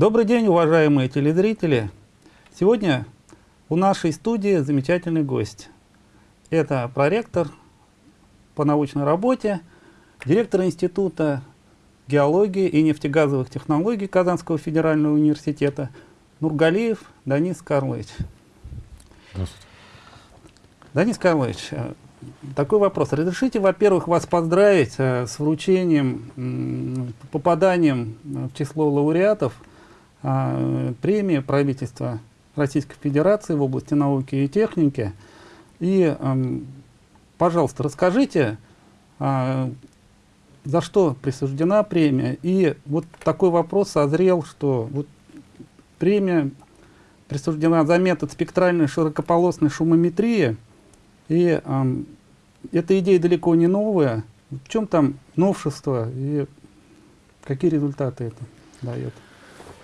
Добрый день, уважаемые телезрители! Сегодня у нашей студии замечательный гость. Это проректор по научной работе, директор Института геологии и нефтегазовых технологий Казанского федерального университета Нургалиев Данис Карлович. Здравствуйте. Денис Карлович, э, такой вопрос. Разрешите, во-первых, вас поздравить э, с вручением, попаданием в число лауреатов э, премии правительства Российской Федерации в области науки и техники. И, эм, пожалуйста, расскажите, за что присуждена премия. И вот такой вопрос созрел, что вот премия присуждена за метод спектральной широкополосной шумометрии – и э, эта идея далеко не новая. В чем там новшество и какие результаты это дает?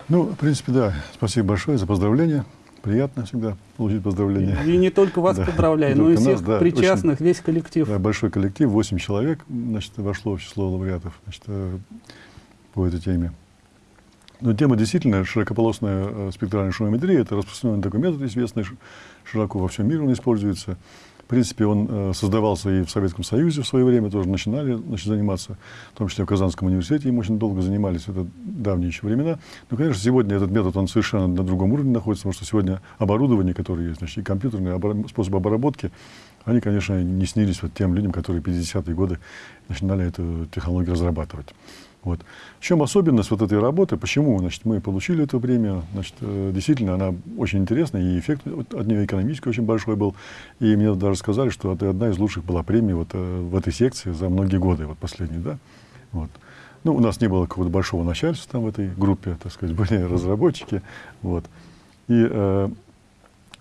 Ну, в принципе, да. Спасибо большое за поздравления. Приятно всегда получить поздравления. И, и не только вас да, поздравляю, но и всех нас, да, причастных, очень, весь коллектив. Да, большой коллектив, 8 человек значит, вошло в число лауреатов значит, э, по этой теме. Но тема действительно широкополосная э, спектральная шумометрия. Это распространенный такой метод, известный, широко во всем мире он используется. В принципе, он э, создавался и в Советском Союзе в свое время, тоже начинали значит, заниматься, в том числе в Казанском университете им очень долго занимались, это давние еще времена. Но, конечно, сегодня этот метод, он совершенно на другом уровне находится, потому что сегодня оборудование, которое есть, значит, и компьютерные способы обработки, они, конечно, не снились вот тем людям, которые в 50-е годы начинали эту технологию разрабатывать. Вот. В чем особенность вот этой работы? Почему значит, мы получили эту премию? Значит, э, действительно, она очень интересная, и эффект от нее экономический очень большой был. И мне даже сказали, что это одна из лучших была премий вот, э, в этой секции за многие годы, вот последние, да? Вот. Ну, у нас не было какого-то большого начальства там в этой группе, так сказать, были разработчики. Вот. И э,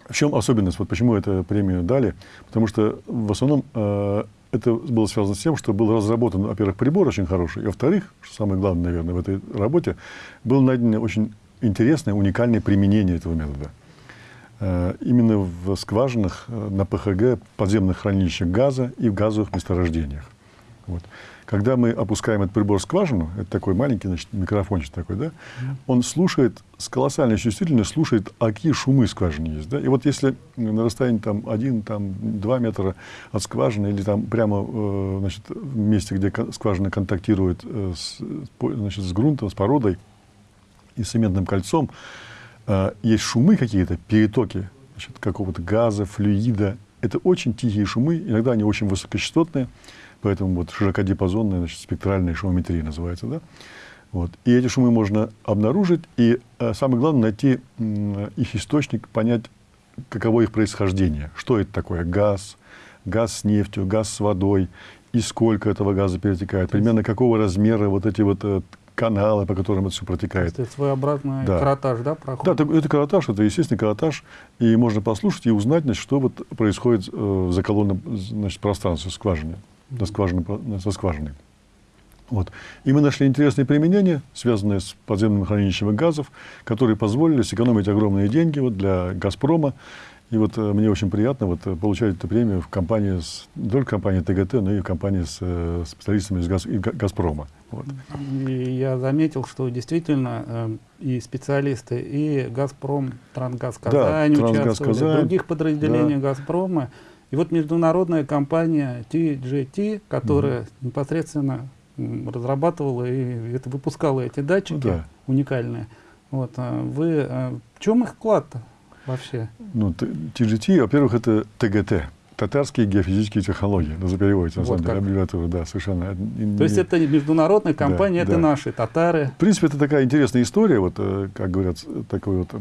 в чем особенность? Вот почему эту премию дали? Потому что в основном э, это было связано с тем, что был разработан, во-первых, прибор очень хороший, и, во-вторых, что самое главное, наверное, в этой работе, было найдено очень интересное, уникальное применение этого метода. Э, именно в скважинах э, на ПХГ, подземных хранилищах газа и в газовых месторождениях. Вот. Когда мы опускаем этот прибор в скважину, это такой маленький значит, микрофончик такой, да, он слушает, с колоссальной чувствительностью слушает, а какие шумы в скважине есть. Да? И вот если на расстоянии там, 1, там, 2 метра от скважины или там прямо э, значит, в месте, где скважина контактирует э, с, значит, с грунтом, с породой и с цементным кольцом, э, есть шумы какие-то, перетоки какого-то газа, флюида. Это очень тихие шумы, иногда они очень высокочастотные. Поэтому вот широкодиапазонная значит, спектральная шумометрия называется. Да? Вот. И эти шумы можно обнаружить, и э, самое главное найти их источник, понять, каково их происхождение. Что это такое? Газ, газ с нефтью, газ с водой, и сколько этого газа перетекает, примерно какого размера вот эти вот э, каналы, по которым это все протекает. Это своеобразный да. каротаж, да, проходит? Да, это, это каротаж, это естественный каротаж, и можно послушать и узнать, значит, что вот происходит э, за колонном значит, пространстве, скважине до скважины, со скважиной. Вот. И мы нашли интересные применения, связанные с подземным хранилищем газов, которые позволили сэкономить огромные деньги вот, для «Газпрома». И вот э, мне очень приятно вот, э, получать эту премию в компании, с, не только компании ТГТ, но и в компании с э, специалистами из газ, и «Газпрома». Вот. И я заметил, что действительно э, и специалисты, и «Газпром», «Трансгаз Казань» да, «Трансгаз Казань», других подразделений да. «Газпрома» И вот международная компания TGT, которая угу. непосредственно разрабатывала и это выпускала эти датчики да. уникальные. Вот, а вы, а в чем их вклад-то вообще? Ну, TGT, во-первых, это ТГТ, татарские геофизические технологии, ну, за переводите, на вот самом деле, аббревиатура, да, совершенно. То есть это международная компания, да, это да. наши татары. В принципе, это такая интересная история, вот, э, как говорят, такой вот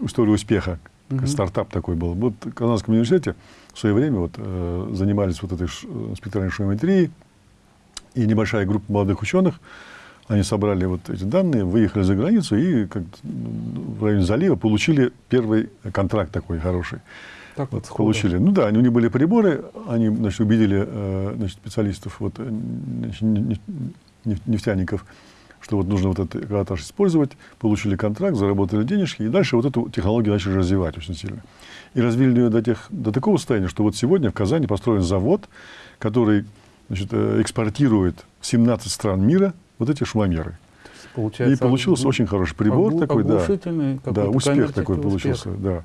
история успеха, угу. стартап такой был. Вот в Казанском университете в свое время вот, э, занимались вот этой э, спектральной шумометрией, и небольшая группа молодых ученых, они собрали вот эти данные, выехали за границу и как, в районе залива получили первый контракт такой хороший. Так вот, получили. Ну да, у них были приборы, они значит, убедили э, значит, специалистов, вот, значит, нефтяников, что вот нужно вот этот каротаж использовать, получили контракт, заработали денежки, и дальше вот эту технологию начали развивать очень сильно. И развили ее до, тех, до такого состояния, что вот сегодня в Казани построен завод, который значит, э, экспортирует в 17 стран мира вот эти шумомеры. получается. И получился очень хороший прибор такой, да. Да, успех такой успех. получился, да.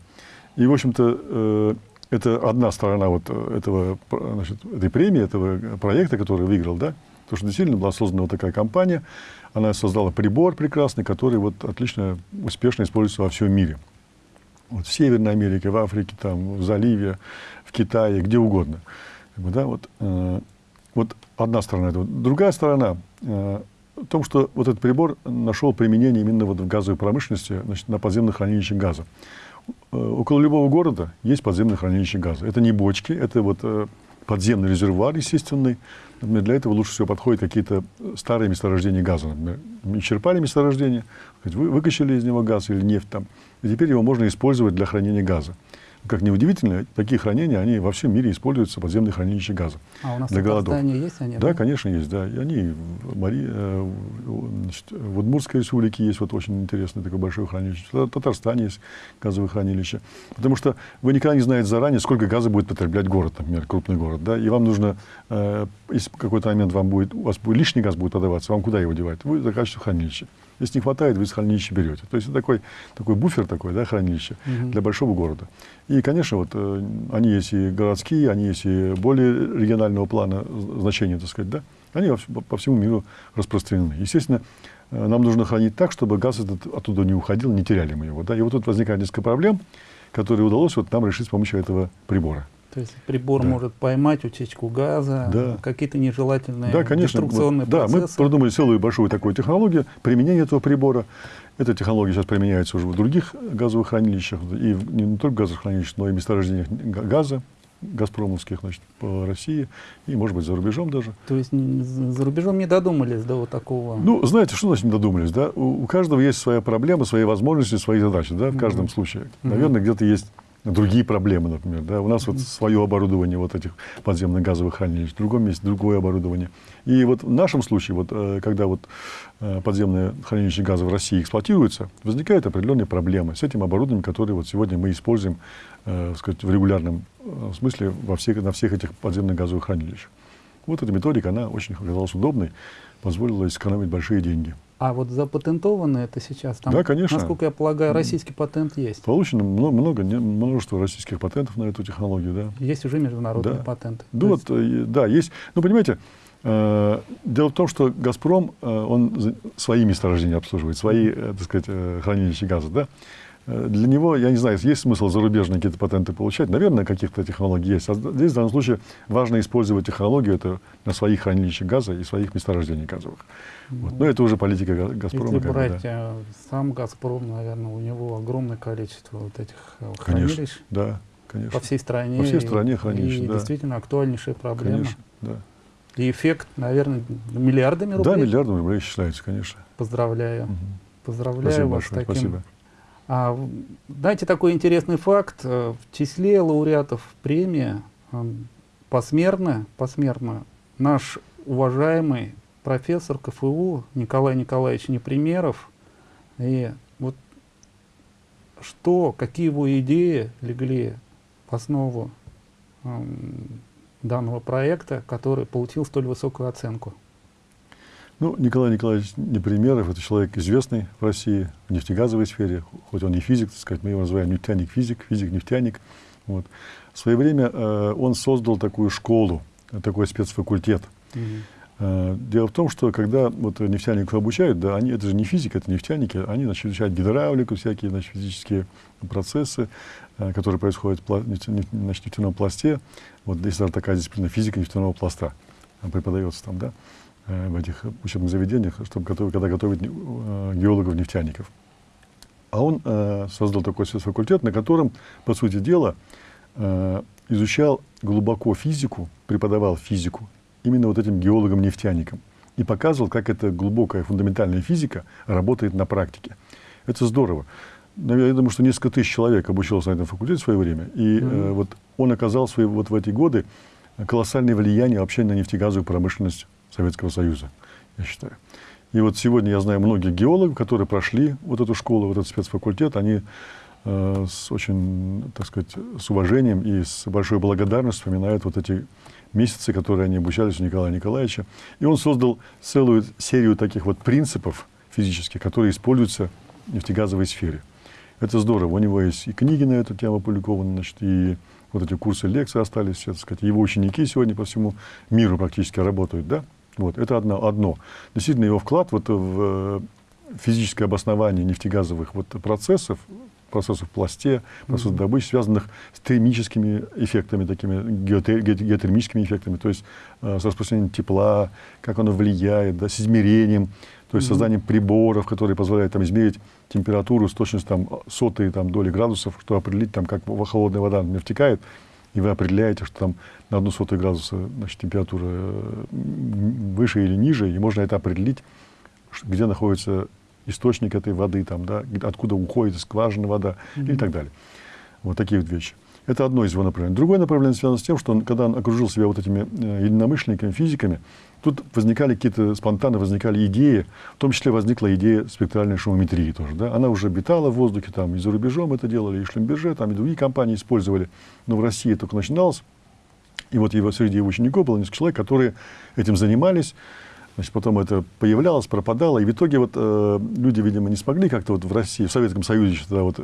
И, в общем-то, э, это одна сторона вот этого, значит, этой премии, этого проекта, который выиграл, да. Потому что действительно была создана вот такая компания, она создала прибор прекрасный, который вот отлично, успешно используется во всем мире. Вот в Северной Америке, в Африке, там, в заливе, в Китае, где угодно. Да, вот, э, вот одна сторона этого. Другая сторона э, в том, что вот этот прибор нашел применение именно вот в газовой промышленности, значит, на подземных хранилищах газа. Э, около любого города есть подземное хранилище газа. Это не бочки, это вот э, подземный резервуар естественный. Например, для этого лучше всего подходят какие-то старые месторождения газа. Например, исчерпали месторождение, вы выкачали из него газ или нефть там, и теперь его можно использовать для хранения газа. Как ни удивительно, такие хранения, они во всем мире используются, подземные хранилища газа. А у нас для голодов. есть они? Да, да, конечно, есть. Да. И они в, Мари, э, значит, в Удмуртской республике есть вот очень интересное такое большое хранилище. В Татарстане есть газовое хранилище. Потому что вы никогда не знаете заранее, сколько газа будет потреблять город, например, крупный город. Да? И вам нужно, э, если в какой-то момент вам будет, у вас будет лишний газ будет подаваться, вам куда его девать? Вы закачиваете хранилище. Если не хватает, вы из хранилища берете. То есть это такой, такой буфер такой, да, хранилище угу. для большого города. И, конечно, вот э, они есть и городские, они есть и более регионального плана значения, так сказать, да, они по всему миру распространены. Естественно, э, нам нужно хранить так, чтобы газ этот оттуда не уходил, не теряли мы его. Да? И вот тут возникает несколько проблем, которые удалось вот нам решить с помощью этого прибора. То есть прибор да. может поймать утечку газа, да. какие-то нежелательные да, конечно. деструкционные вот, процессы. Да, мы продумали целую большую такую технологию применения этого прибора. Эта технология сейчас применяется уже в других газовых хранилищах, и не только газовых хранилищах, но и месторождениях газа, газпромовских, значит, по России, и, может быть, за рубежом даже. То есть за рубежом не додумались до вот такого? Ну, знаете, что значит не додумались, да? У, у каждого есть своя проблема, свои возможности, свои задачи, да, в каждом mm-hmm. случае. Наверное, mm-hmm. где-то есть другие проблемы, например. Да? У нас вот свое оборудование вот этих подземных газовых хранилищ, в другом месте другое оборудование. И вот в нашем случае, вот, э, когда вот э, подземные хранилища газа в России эксплуатируются, возникают определенные проблемы с этим оборудованием, которое вот сегодня мы используем э, сказать, в регулярном смысле во всех, на всех этих подземных газовых хранилищах. Вот эта методика, она очень оказалась удобной, позволила сэкономить большие деньги. А вот запатентовано это сейчас? Там, да, конечно. Насколько я полагаю, российский патент есть? Получено много, много множество российских патентов на эту технологию, да. Есть уже международные да. патенты? Ну, вот, есть... да, есть. Ну, понимаете, э, дело в том, что «Газпром», э, он свои месторождения обслуживает, свои, э, так сказать, э, хранилища газа, да. Э, для него, я не знаю, есть смысл зарубежные какие-то патенты получать. Наверное, каких-то технологий есть. А здесь, в данном случае, важно использовать технологию это на своих хранилищах газа и своих месторождениях газовых. Вот. Но это уже политика «Газпрома». Если брать да. сам «Газпром», наверное, у него огромное количество вот этих э, хранилищ. Конечно, да, конечно. По всей стране. По всей стране хранилищ, и, да. действительно актуальнейшая проблема. Конечно, да. И эффект, наверное, миллиардами рублей. Да, миллиардами рублей считается, конечно. Поздравляю. Угу. Поздравляю Спасибо вас большое, с таким спасибо. А, дайте такой интересный факт. Э, в числе лауреатов премии э, посмертно, посмертно наш уважаемый профессор КФУ Николай Николаевич Непримеров. И вот что, какие его идеи легли в основу э, данного проекта, который получил столь высокую оценку? Ну, Николай Николаевич Непримеров – это человек известный в России в нефтегазовой сфере, хоть он и физик, так сказать, мы его называем нефтяник-физик, физик-нефтяник. Вот. В свое время э, он создал такую школу, такой спецфакультет. -hmm. э, дело в том, что когда вот нефтяников обучают, да, они, это же не физика, это нефтяники, они значит, изучают гидравлику, всякие значит, физические процессы, э, которые происходят в нефтяном пласте. Вот есть даже такая дисциплина физика нефтяного пласта, преподается там, да. Э, в этих учебных заведениях, чтобы готовить, когда готовить э, геологов-нефтяников. А он э, создал такой факультет, на котором, по сути дела, э, изучал глубоко физику, преподавал физику именно вот этим геологам-нефтяникам и показывал, как эта глубокая фундаментальная физика работает на практике. Это здорово. Я думаю, что несколько тысяч человек обучилось на этом факультете в свое время. И mm-hmm. э, вот он оказал свои, вот в эти годы колоссальное влияние вообще на нефтегазовую промышленность Советского Союза, я считаю. И вот сегодня я знаю многих геологов, которые прошли вот эту школу, вот этот спецфакультет, они э, с очень, так сказать, с уважением и с большой благодарностью вспоминают вот эти месяцы, которые они обучались у Николая Николаевича. И он создал целую серию таких вот принципов физические, которые используются в нефтегазовой сфере. Это здорово. У него есть и книги на эту тему опубликованы, значит, и вот эти курсы лекции остались, все, так сказать. Его ученики сегодня по всему миру практически работают, да? Вот, это одно, одно. Действительно, его вклад вот в физическое обоснование нефтегазовых вот процессов, процессов в пласте, процессов mm-hmm. добычи, связанных с термическими эффектами, такими геотермическими эффектами, то есть э, с распространением тепла, как оно влияет, да, с измерением, то есть mm-hmm. созданием приборов, которые позволяют там, измерить температуру с точностью там, сотой там, доли градусов, чтобы определить, там, как холодная вода например, втекает, и вы определяете, что там на одну сотую градуса значит, температура э, выше или ниже, и можно это определить, где находится источник этой воды, там, да, откуда уходит из скважины вода mm-hmm. и так далее. Вот такие вот вещи. Это одно из его направлений. Другое направление связано с тем, что он, когда он окружил себя вот этими э, единомышленниками, физиками, тут возникали какие-то, спонтанно возникали идеи, в том числе возникла идея спектральной шумометрии тоже. Да? Она уже обитала в воздухе, там и за рубежом это делали, и Шлемберже, там и другие компании использовали, но в России только начиналось. И вот его, среди его учеников было несколько человек, которые этим занимались. Значит, потом это появлялось, пропадало, и в итоге вот э, люди, видимо, не смогли как-то вот в России, в Советском Союзе, тогда вот,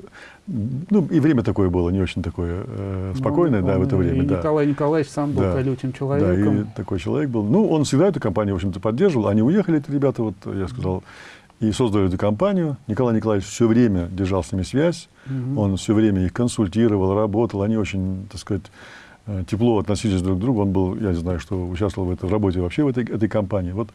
ну, и время такое было, не очень такое э, спокойное, ну, да, в это время. И да. Николай Николаевич сам был да. колючим человеком. Да, и такой человек был. Ну, он всегда эту компанию, в общем-то, поддерживал. Они уехали, эти ребята, вот, я сказал, и создали эту компанию. Николай Николаевич все время держал с ними связь, угу. он все время их консультировал, работал, они очень, так сказать, тепло относились друг к другу. Он был, я не знаю, что участвовал в, этой, в работе вообще в этой, этой компании. Вот,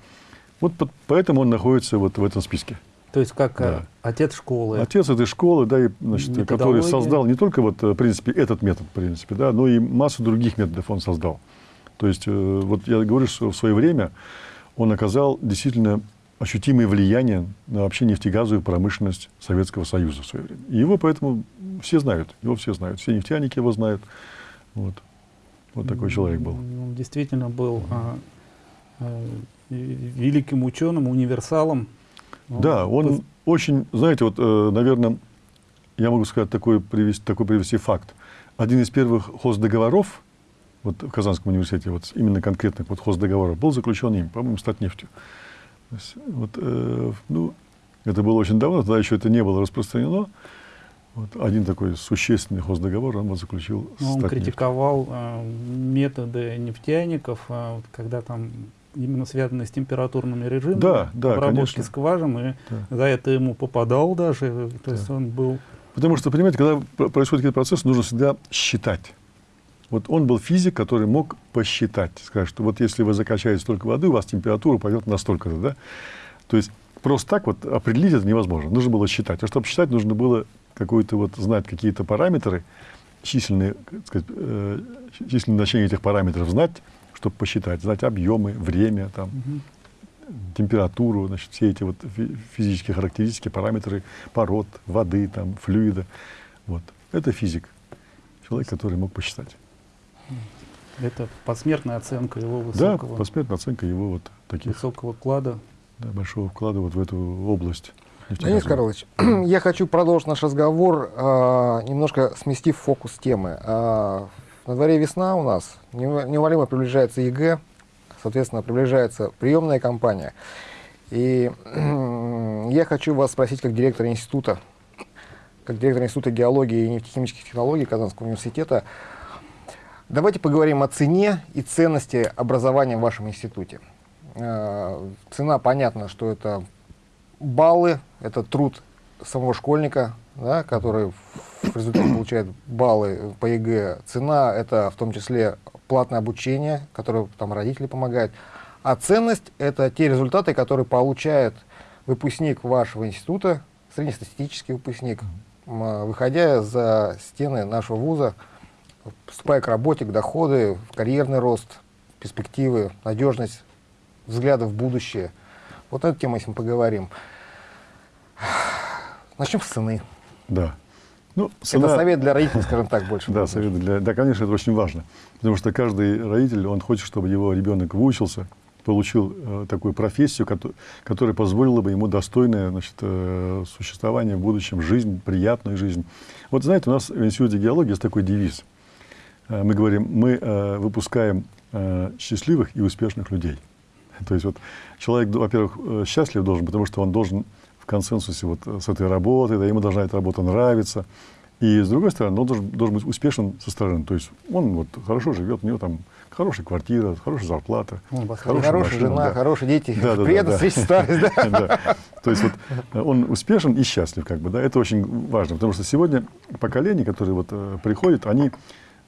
вот поэтому он находится вот в этом списке. То есть как да. отец школы. Отец этой школы, да, и, значит, который создал не только вот, в принципе, этот метод, в принципе, да, но и массу других методов он создал. То есть, э, вот я говорю, что в свое время он оказал действительно ощутимое влияние на вообще нефтегазовую промышленность Советского Союза в свое время. И его поэтому все знают, его все знают, все нефтяники его знают. Вот. Вот такой человек был. Он действительно был а, а, великим ученым, универсалом. Да, он Пос... очень, знаете, вот, э, наверное, я могу сказать такой привести, такой привести факт. Один из первых хоздоговоров вот в Казанском университете, вот именно конкретных вот хоздоговоров, был заключен им, по-моему, стать нефтью. Вот, э, ну, это было очень давно, тогда еще это не было распространено. Вот один такой существенный хоздоговор он вот заключил Но Он критиковал э, методы нефтяников, э, вот, когда там именно связанные с температурными режимами, да, да, обработки скважин, и да. за это ему попадал даже, то есть он был... Потому что, понимаете, когда происходит какой-то процесс, нужно всегда считать. Вот он был физик, который мог посчитать, сказать, что вот если вы закачаете столько воды, у вас температура пойдет настолько-то, да? То есть просто так вот определить это невозможно. Нужно было считать. А чтобы считать, нужно было какую-то вот знать какие-то параметры, численные, сказать, э, численное значение этих параметров знать, чтобы посчитать, знать объемы, время, там, угу. температуру, значит, все эти вот физические характеристики, параметры пород, воды, там, флюида. Вот. Это физик, человек, который мог посчитать. Это посмертная оценка его высокого... Да, посмертная оценка его вот таких... Высокого вклада. Да, большого вклада вот в эту область. Денис Карлович, я хочу продолжить наш разговор, э, немножко сместив фокус темы. Э, на дворе весна у нас, неумолимо приближается ЕГЭ, соответственно, приближается приемная кампания. И я хочу вас спросить, как директор института, как директор Института геологии и нефтехимических технологий Казанского университета, давайте поговорим о цене и ценности образования в вашем институте. Э, цена, понятно, что это баллы, это труд самого школьника, да, который в результате получает баллы по ЕГЭ. Цена — это в том числе платное обучение, которое там родители помогают. А ценность — это те результаты, которые получает выпускник вашего института, среднестатистический выпускник, выходя за стены нашего вуза, вступая к работе, к доходу, в карьерный рост, перспективы, надежность, взгляды в будущее. Вот эту тему, если мы поговорим. Начнем с цены. Да. Ну, цена... Это совет для родителей, скажем так, больше. Да, совет для... Да, конечно, это очень важно. Потому что каждый родитель, он хочет, чтобы его ребенок выучился, получил э, такую профессию, которая, которая позволила бы ему достойное значит, э, существование в будущем, жизнь, приятную жизнь. Вот знаете, у нас в Институте геологии есть такой девиз. Э, мы говорим, мы э, выпускаем э, счастливых и успешных людей. То есть вот человек, во-первых, э, счастлив должен, потому что он должен консенсусе вот с этой работой, да, ему должна эта работа нравиться. И с другой стороны, он должен, должен быть успешен со стороны. То есть он вот хорошо живет, у него там хорошая квартира, хорошая зарплата. Ну, хорошая, хорошая машина, жена, да. хорошие дети, да, да, при этом да, старость. Да. То есть вот он успешен и счастлив, как бы, да, это очень важно, потому что сегодня поколения, которые вот э, приходят, они э,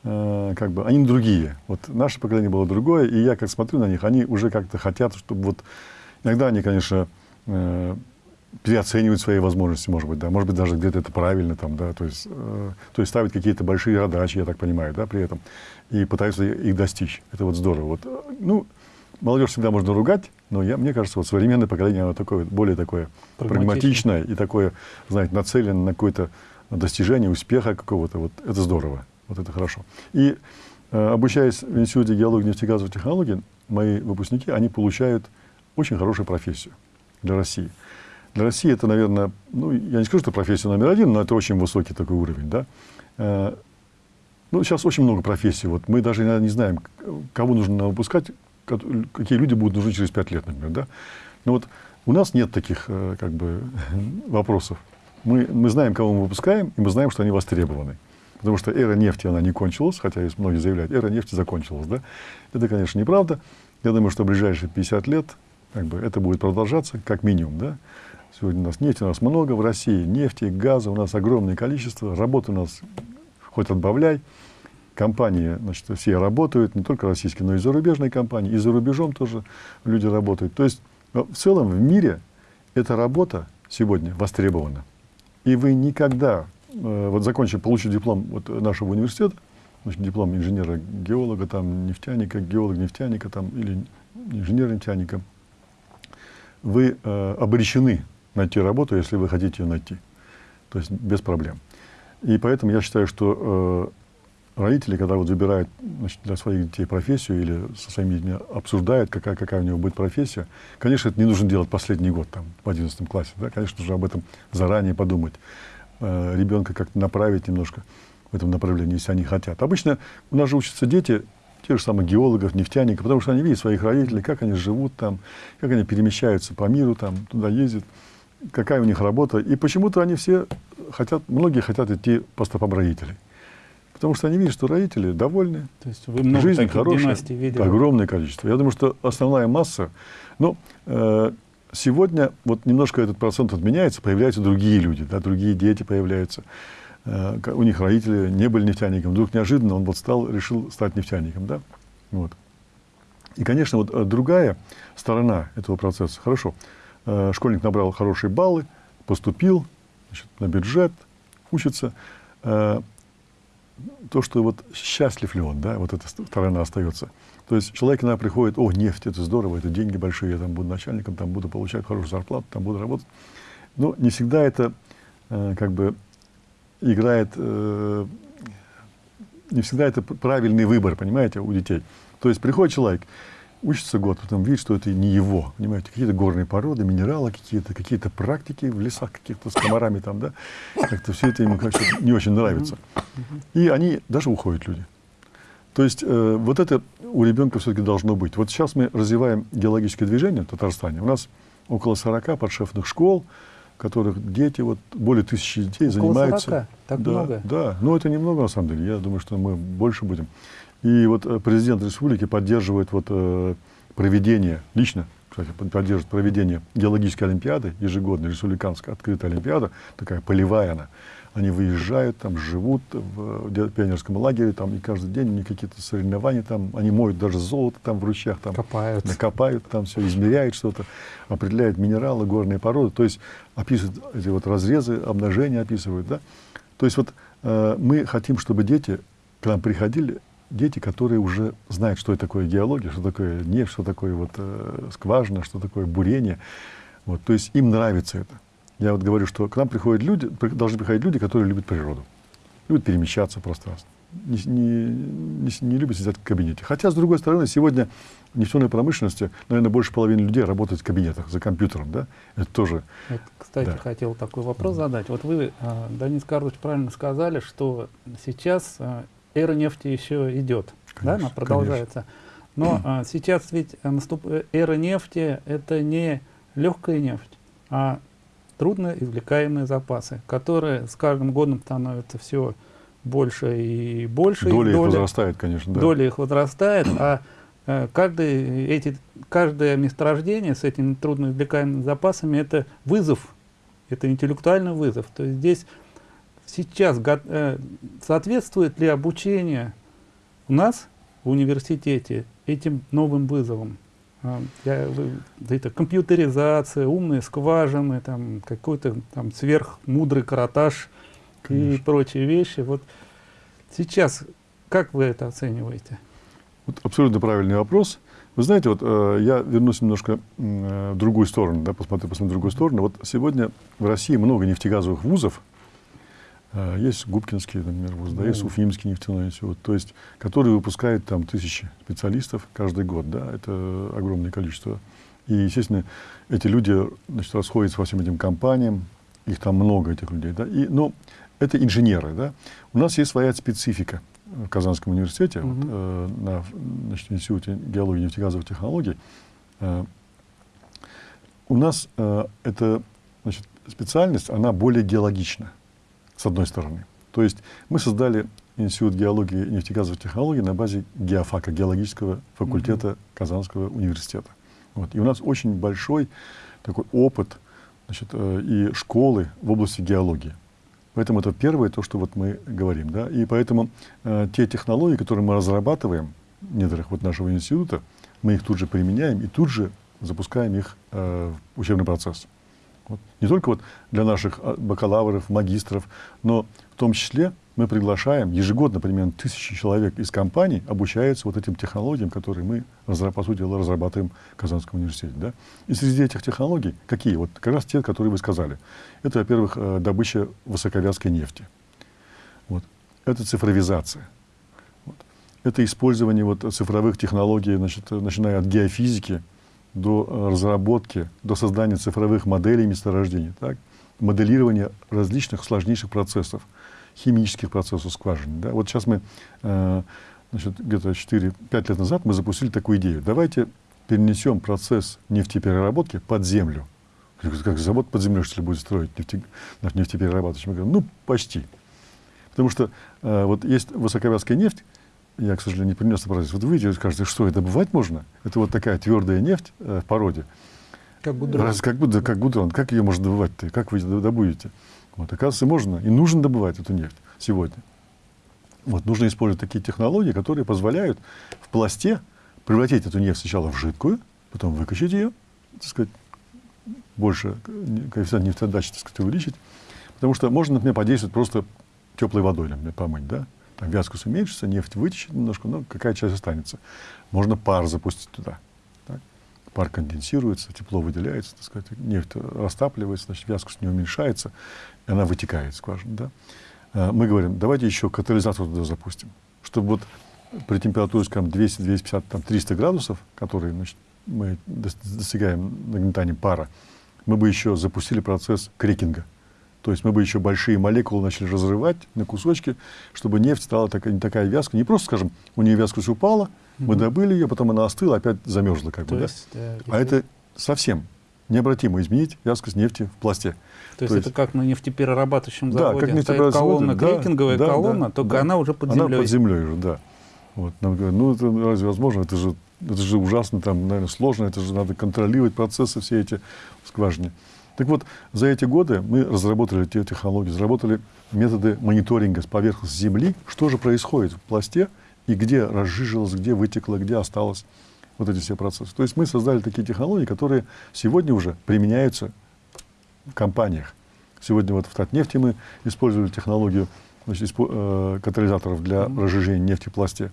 как бы, они другие. Вот наше поколение было другое, и я как смотрю на них, они уже как-то хотят, чтобы вот, иногда они, конечно, э, переоценивают свои возможности, может быть, да, может быть, даже где-то это правильно, там, да, то есть, э, то есть ставят какие-то большие задачи, я так понимаю, да, при этом, и пытаются их достичь. Это вот здорово. Вот, э, ну, молодежь всегда можно ругать, но я, мне кажется, вот современное поколение, оно такое, более такое прагматичное и такое, знаете, нацелено на какое-то достижение успеха какого-то, вот это здорово, вот это хорошо. И э, обучаясь в Институте геологии и нефтегазовой технологии, мои выпускники, они получают очень хорошую профессию для России. Для России это, наверное, ну, я не скажу, что профессия номер один, но это очень высокий такой уровень, да. Э, ну, сейчас очень много профессий. Вот мы даже не знаем, кого нужно выпускать, какие люди будут нужны через пять лет, например, да. Но вот у нас нет таких, э, как бы, вопросов. Мы, мы знаем, кого мы выпускаем, и мы знаем, что они востребованы. Потому что эра нефти, она не кончилась, хотя есть многие заявляют, эра нефти закончилась, да. Это, конечно, неправда. Я думаю, что в ближайшие 50 лет как бы, это будет продолжаться, как минимум, да. Сегодня у нас нефти у нас много в России, нефти, газа у нас огромное количество, работы у нас хоть отбавляй. Компании, значит, все работают, не только российские, но и зарубежные компании, и за рубежом тоже люди работают. То есть в целом в мире эта работа сегодня востребована. И вы никогда, вот закончив, получив диплом вот нашего университета, значит, диплом инженера-геолога, там, нефтяника, геолог-нефтяника, там, или инженера-нефтяника, вы э, обречены найти работу, если вы хотите ее найти. То есть без проблем. И поэтому я считаю, что э, родители, когда вот выбирают значит, для своих детей профессию или со своими детьми обсуждают, какая, какая у него будет профессия, конечно, это не нужно делать последний год, там, в 11 классе. Да? Конечно, нужно об этом заранее подумать. Э, ребенка как-то направить немножко в этом направлении, если они хотят. Обычно у нас же учатся дети, тех же самых геологов, нефтяников, потому что они видят своих родителей, как они живут там, как они перемещаются по миру, там, туда ездят какая у них работа. И почему-то они все хотят, многие хотят идти по стопам родителей. Потому что они видят, что родители довольны, То есть вы много жизнь хорошая, видели. огромное количество. Я думаю, что основная масса, ну, э, сегодня вот немножко этот процент отменяется, появляются другие люди, да, другие дети появляются. Э, у них родители не были нефтяником, вдруг неожиданно он вот стал, решил стать нефтяником, да, вот. И, конечно, вот э, другая сторона этого процесса, хорошо, Э, школьник набрал хорошие баллы, поступил значит, на бюджет, учится. То, что вот счастлив ли он, да, вот эта сторона остается. То есть человек иногда приходит, о, нефть, это здорово, это деньги большие, я там буду начальником, там буду получать хорошую зарплату, там буду работать. Но не всегда это э, как бы играет, э, не всегда это правильный выбор, понимаете, у детей. То есть приходит человек, учится год, потом видит, что это не его, понимаете, какие-то горные породы, минералы какие-то, какие-то практики в лесах каких-то с комарами там, да, как-то все это ему как не очень нравится. И они, даже уходят люди. То есть э, вот это у ребенка все-таки должно быть. Вот сейчас мы развиваем геологическое движение в Татарстане. У нас около 40 подшефных школ, в которых дети, вот более тысячи детей около занимаются. 40? Так да, много? Да, но это немного на самом деле. Я думаю, что мы больше будем. И вот э, президент республики поддерживает вот, э, проведение, лично, кстати, поддерживает проведение геологической олимпиады, ежегодной, республиканская открытая олимпиада, такая полевая она. Они выезжают, там живут в пионерском лагере, там и каждый день у них какие-то соревнования, там они моют даже золото там в ручьях, там копают, накопают, там все измеряют что-то, определяют минералы, горные породы, то есть описывают эти вот разрезы, обнажения описывают, да. То есть вот э, мы хотим, чтобы дети к нам приходили дети, которые уже знают, что такое геология, что такое нефть, что такое вот, э, скважина, что такое бурение. Вот, то есть им нравится это. Я вот говорю, что к нам приходят люди, должны приходить люди, которые любят природу, любят перемещаться в пространстве, не, не, не, не любят сидеть в кабинете. Хотя, с другой стороны, сегодня в нефтяной промышленности, наверное, больше половины людей работают в кабинетах, за компьютером, да? Это тоже... Вот, кстати, да. хотел такой вопрос задать. Вот вы, э, Данис Карлович, правильно сказали, что сейчас э, эра нефти еще идет, конечно, да, она продолжается. Конечно. Но а, сейчас ведь наступ... эра нефти это не легкая нефть, а трудно извлекаемые запасы, которые с каждым годом становятся все больше и больше. Доля их доля, возрастает, конечно. Да. Доля их возрастает, а э, каждый, эти, каждое месторождение с этими трудно извлекаемыми запасами это вызов, это интеллектуальный вызов. То есть здесь сейчас э, соответствует ли обучение у нас в университете этим новым вызовам? А, я, это компьютеризация, умные скважины, там какой-то там сверхмудрый каратаж Конечно. и прочие вещи. Вот сейчас как вы это оцениваете? Вот абсолютно правильный вопрос. Вы знаете, вот э, я вернусь немножко э, в другую сторону, да, посмотрю, посмотрю в другую сторону. Вот сегодня в России много нефтегазовых вузов, есть Губкинский, например, вуз, да, есть Уфимский нефтяной институт, то есть, который выпускает там тысячи специалистов каждый год, да, это огромное количество. И, естественно, эти люди, значит, расходятся по всем этим компаниям, их там много, этих людей, да, и, но это инженеры, да. У нас есть своя специфика в Казанском университете, mm вот, э, на значит, Институте геологии и нефтегазовых технологий. Э, у нас э, эта значит, специальность, она более геологична, с одной стороны. То есть мы создали Институт геологии и нефтегазовых технологий на базе геофака, геологического факультета mm -hmm. Казанского университета. Вот. И у нас очень большой такой опыт значит, э, и школы в области геологии. Поэтому это первое, то, что вот мы говорим. Да? И поэтому э, те технологии, которые мы разрабатываем в недрах вот нашего института, мы их тут же применяем и тут же запускаем их э, в учебный процесс. Вот. Не только вот для наших а, бакалавров, магистров, но в том числе мы приглашаем ежегодно примерно тысячи человек из компаний обучаются вот этим технологиям, которые мы, по сути дела, разрабатываем в Казанском университете. Да? И среди этих технологий какие? Вот как раз те, которые вы сказали. Это, во-первых, э, добыча высоковязкой нефти. Вот. Это цифровизация. Вот. Это использование вот цифровых технологий, значит, начиная от геофизики до э, разработки, до создания цифровых моделей месторождений. Так? Моделирование различных сложнейших процессов химических процессов скважины. Да? Вот сейчас мы, э, где-то 4-5 лет назад мы запустили такую идею. Давайте перенесем процесс нефтепереработки под землю. Как завод под землей, что ли, будет строить нефте, нефтеперерабатывающий? Мы говорим, ну, почти. Потому что э, вот есть высоковязкая нефть, я, к сожалению, не принес процесс. Вот вы видите, скажете, что это добывать можно? Это вот такая твердая нефть э, в породе. Как гудрон. Раз, как, как гудрон. Как ее можно добывать-то? Как вы добудете? Вот, оказывается, можно и нужно добывать эту нефть сегодня. Вот, нужно использовать такие технологии, которые позволяют в пласте превратить эту нефть сначала в жидкую, потом выкачать ее, так сказать, больше коэффициент нефтеотдачи, так сказать, увеличить. Потому что можно, например, подействовать просто теплой водой, например, помыть, да? Там вязкость уменьшится, нефть вытечет немножко, но какая часть останется. Можно пар запустить туда пар конденсируется, тепло выделяется, так сказать, нефть растапливается, значит, вязкость не уменьшается, и она вытекает скважина. Да? А, мы говорим, давайте еще катализатор туда запустим, чтобы вот при температуре, скажем, 200, 250, там, 300 градусов, которые значит, мы достигаем нагнетанием пара, мы бы еще запустили процесс крекинга. То есть мы бы еще большие молекулы начали разрывать на кусочки, чтобы нефть стала такая, не такая вязкая. Не просто, скажем, у нее вязкость упала, мы добыли ее, потом она остыла, опять замерзла. Как бы, есть, да? А это совсем необратимо изменить вязкость нефти в пласте. То, То есть, это как на нефтеперерабатывающем заводе да, как нефтеперерабатывающем колонна, да, крекинговая да, колонна, да, только да, она уже под землей. Она под землей уже, да. Вот, нам говорят, ну это разве возможно? Это же, это же ужасно, там, наверное, сложно, это же надо контролировать процессы все эти в скважине. Так вот, за эти годы мы разработали те технологии, разработали методы мониторинга с поверхности Земли, что же происходит в пласте, и где разжижилось, где вытекло, где осталось вот эти все процессы. То есть мы создали такие технологии, которые сегодня уже применяются в компаниях. Сегодня вот в Татнефти мы использовали технологию значит, испо, э, катализаторов для mm-hmm. разжижения нефти в пласте.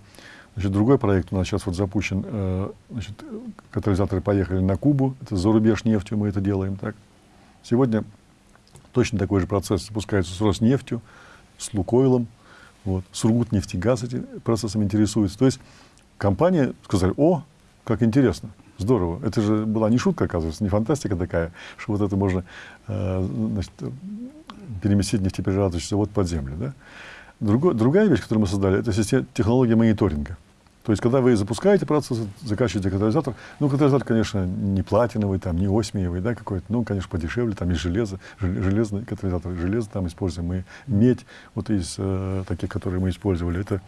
Значит, другой проект у нас сейчас вот запущен. Э, значит, катализаторы поехали на Кубу, это за рубеж нефтью мы это делаем. Так. Сегодня точно такой же процесс запускается с Роснефтью, с Лукойлом, вот. Сургутнефтегаз этим процессом интересуется. То есть компания сказали, о, как интересно, здорово. Это же была не шутка, оказывается, не фантастика такая, что вот это можно э, значит, переместить нефтеперерабатывающий завод под землю. Да? Другой, другая вещь, которую мы создали, это система, технология мониторинга. То есть, когда вы запускаете процесс, закачиваете катализатор, ну, катализатор, конечно, не платиновый, там, не осмиевый, да, какой-то, ну, конечно, подешевле, там есть железо, железный катализатор, железо там используем, мы медь, вот из э, таких, которые мы использовали, это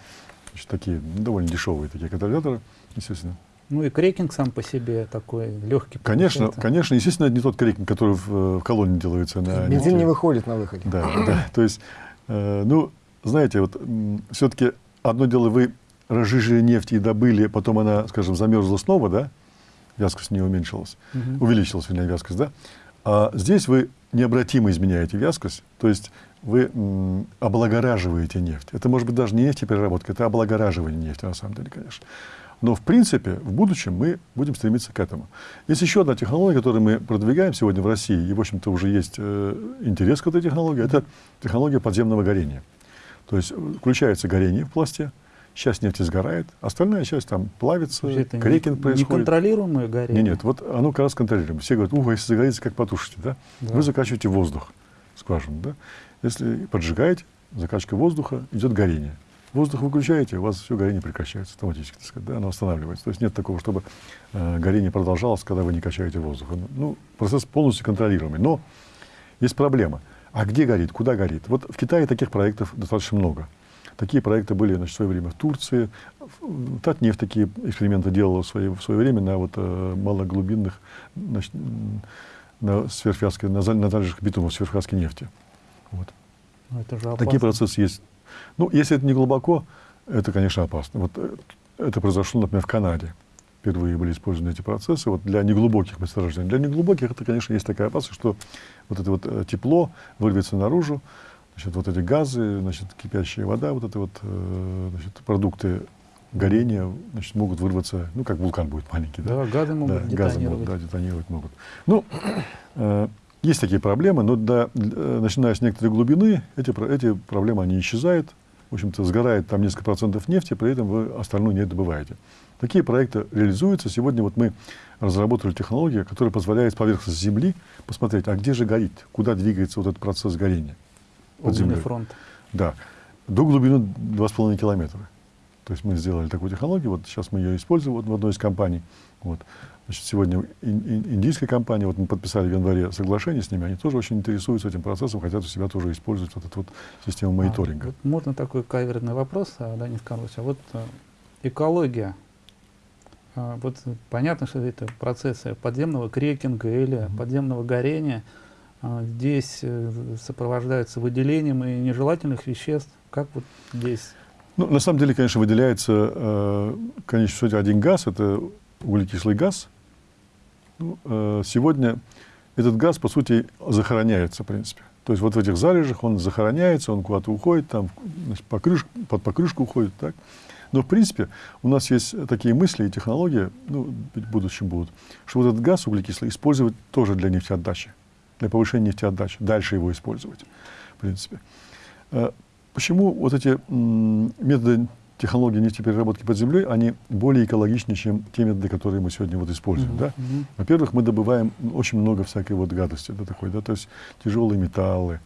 значит, такие ну, довольно дешевые такие катализаторы, естественно. Ну и крекинг сам по себе такой легкий. Конечно, получается. конечно, естественно, это не тот крекинг, который в, в колонне делается. На Бензин не выходит на выходе. Да, да. То есть, э, ну, знаете, вот все-таки одно дело вы разжижили нефть и добыли, потом она, скажем, замерзла снова, да, вязкость не уменьшилась, угу. увеличилась, вернее, вязкость, да, а здесь вы необратимо изменяете вязкость, то есть вы облагораживаете нефть. Это может быть даже не нефтепереработка, это облагораживание нефти, на самом деле, конечно. Но, в принципе, в будущем мы будем стремиться к этому. Есть еще одна технология, которую мы продвигаем сегодня в России, и, в общем-то, уже есть э, интерес к этой технологии, это технология подземного горения. То есть включается горение в пласте, часть нефти сгорает, остальная часть там плавится, это крекинг не, происходит. Неконтролируемое горение? Нет, нет, вот оно как раз контролируемое. Все говорят, ух, если загорится, как потушите, да? да? Вы закачиваете воздух, скважину, да? Если поджигаете, закачка воздуха, идет горение. Воздух выключаете, у вас все горение прекращается автоматически, так сказать, да, оно останавливается. То есть нет такого, чтобы э, горение продолжалось, когда вы не качаете воздух. Ну, процесс полностью контролируемый. Но есть проблема. А где горит, куда горит? Вот в Китае таких проектов достаточно много. Такие проекты были значит, в свое время в Турции. Татнефть такие эксперименты делала в свое, в свое время на вот, э, малоглубинных, значит, на, сверхвязке, на, на залежах битумов сверхвязки нефти. Вот. Ну, это же Такие процессы есть. Ну, если это не глубоко, это, конечно, опасно. Вот э, это произошло, например, в Канаде. Впервые были использованы эти процессы вот для неглубоких месторождений. Для неглубоких это, конечно, есть такая опасность, что вот это вот э, тепло вырвется наружу, значит, вот эти газы, значит, кипящая вода, вот это вот, э, значит, продукты горения значит, могут вырваться, ну, как вулкан будет маленький. Да, да газы могут да, детонировать. Газы могут, да, детонировать могут. Ну, э, есть такие проблемы, но до, э, начиная с некоторой глубины, эти, эти проблемы, они исчезают. В общем-то, сгорает там несколько процентов нефти, при этом вы остальную не добываете. Такие проекты реализуются. Сегодня вот мы разработали технологию, которая позволяет с поверхности Земли посмотреть, а где же горит, куда двигается вот этот процесс горения под землей. фронт. Да. До глубины 2,5 километра. То есть мы сделали такую технологию, вот сейчас мы ее используем вот в одной из компаний. Вот. Значит, сегодня индийская компания, вот мы подписали в январе соглашение с ними, они тоже очень интересуются этим процессом, хотят у себя тоже использовать вот эту вот систему а, мониторинга. А, вот можно такой каверный вопрос, а, да, не скажусь. А вот а, экология. А, вот понятно, что это процессы подземного крекинга или mm -hmm. подземного горения – здесь э, сопровождаются выделением и нежелательных веществ. Как вот здесь? Ну, на самом деле, конечно, выделяется, э, конечно, сути, один газ, это углекислый газ. Ну, э, сегодня этот газ, по сути, захороняется, в принципе. То есть вот в этих залежах он захороняется, он куда-то уходит, там, значит, покрыш, под покрышку уходит, так. Но, в принципе, у нас есть такие мысли и технологии, ну, в будущем будут, что вот этот газ углекислый использовать тоже для нефтеотдачи для повышения нефтеотдачи, дальше его использовать, в принципе. Э, почему вот эти методы технологии нефтепереработки под землей, они более экологичнее, чем те методы, которые мы сегодня вот используем. Mm -hmm. да? Mm -hmm. Во-первых, мы добываем очень много всякой вот гадости, да, такой, да, то есть тяжелые металлы,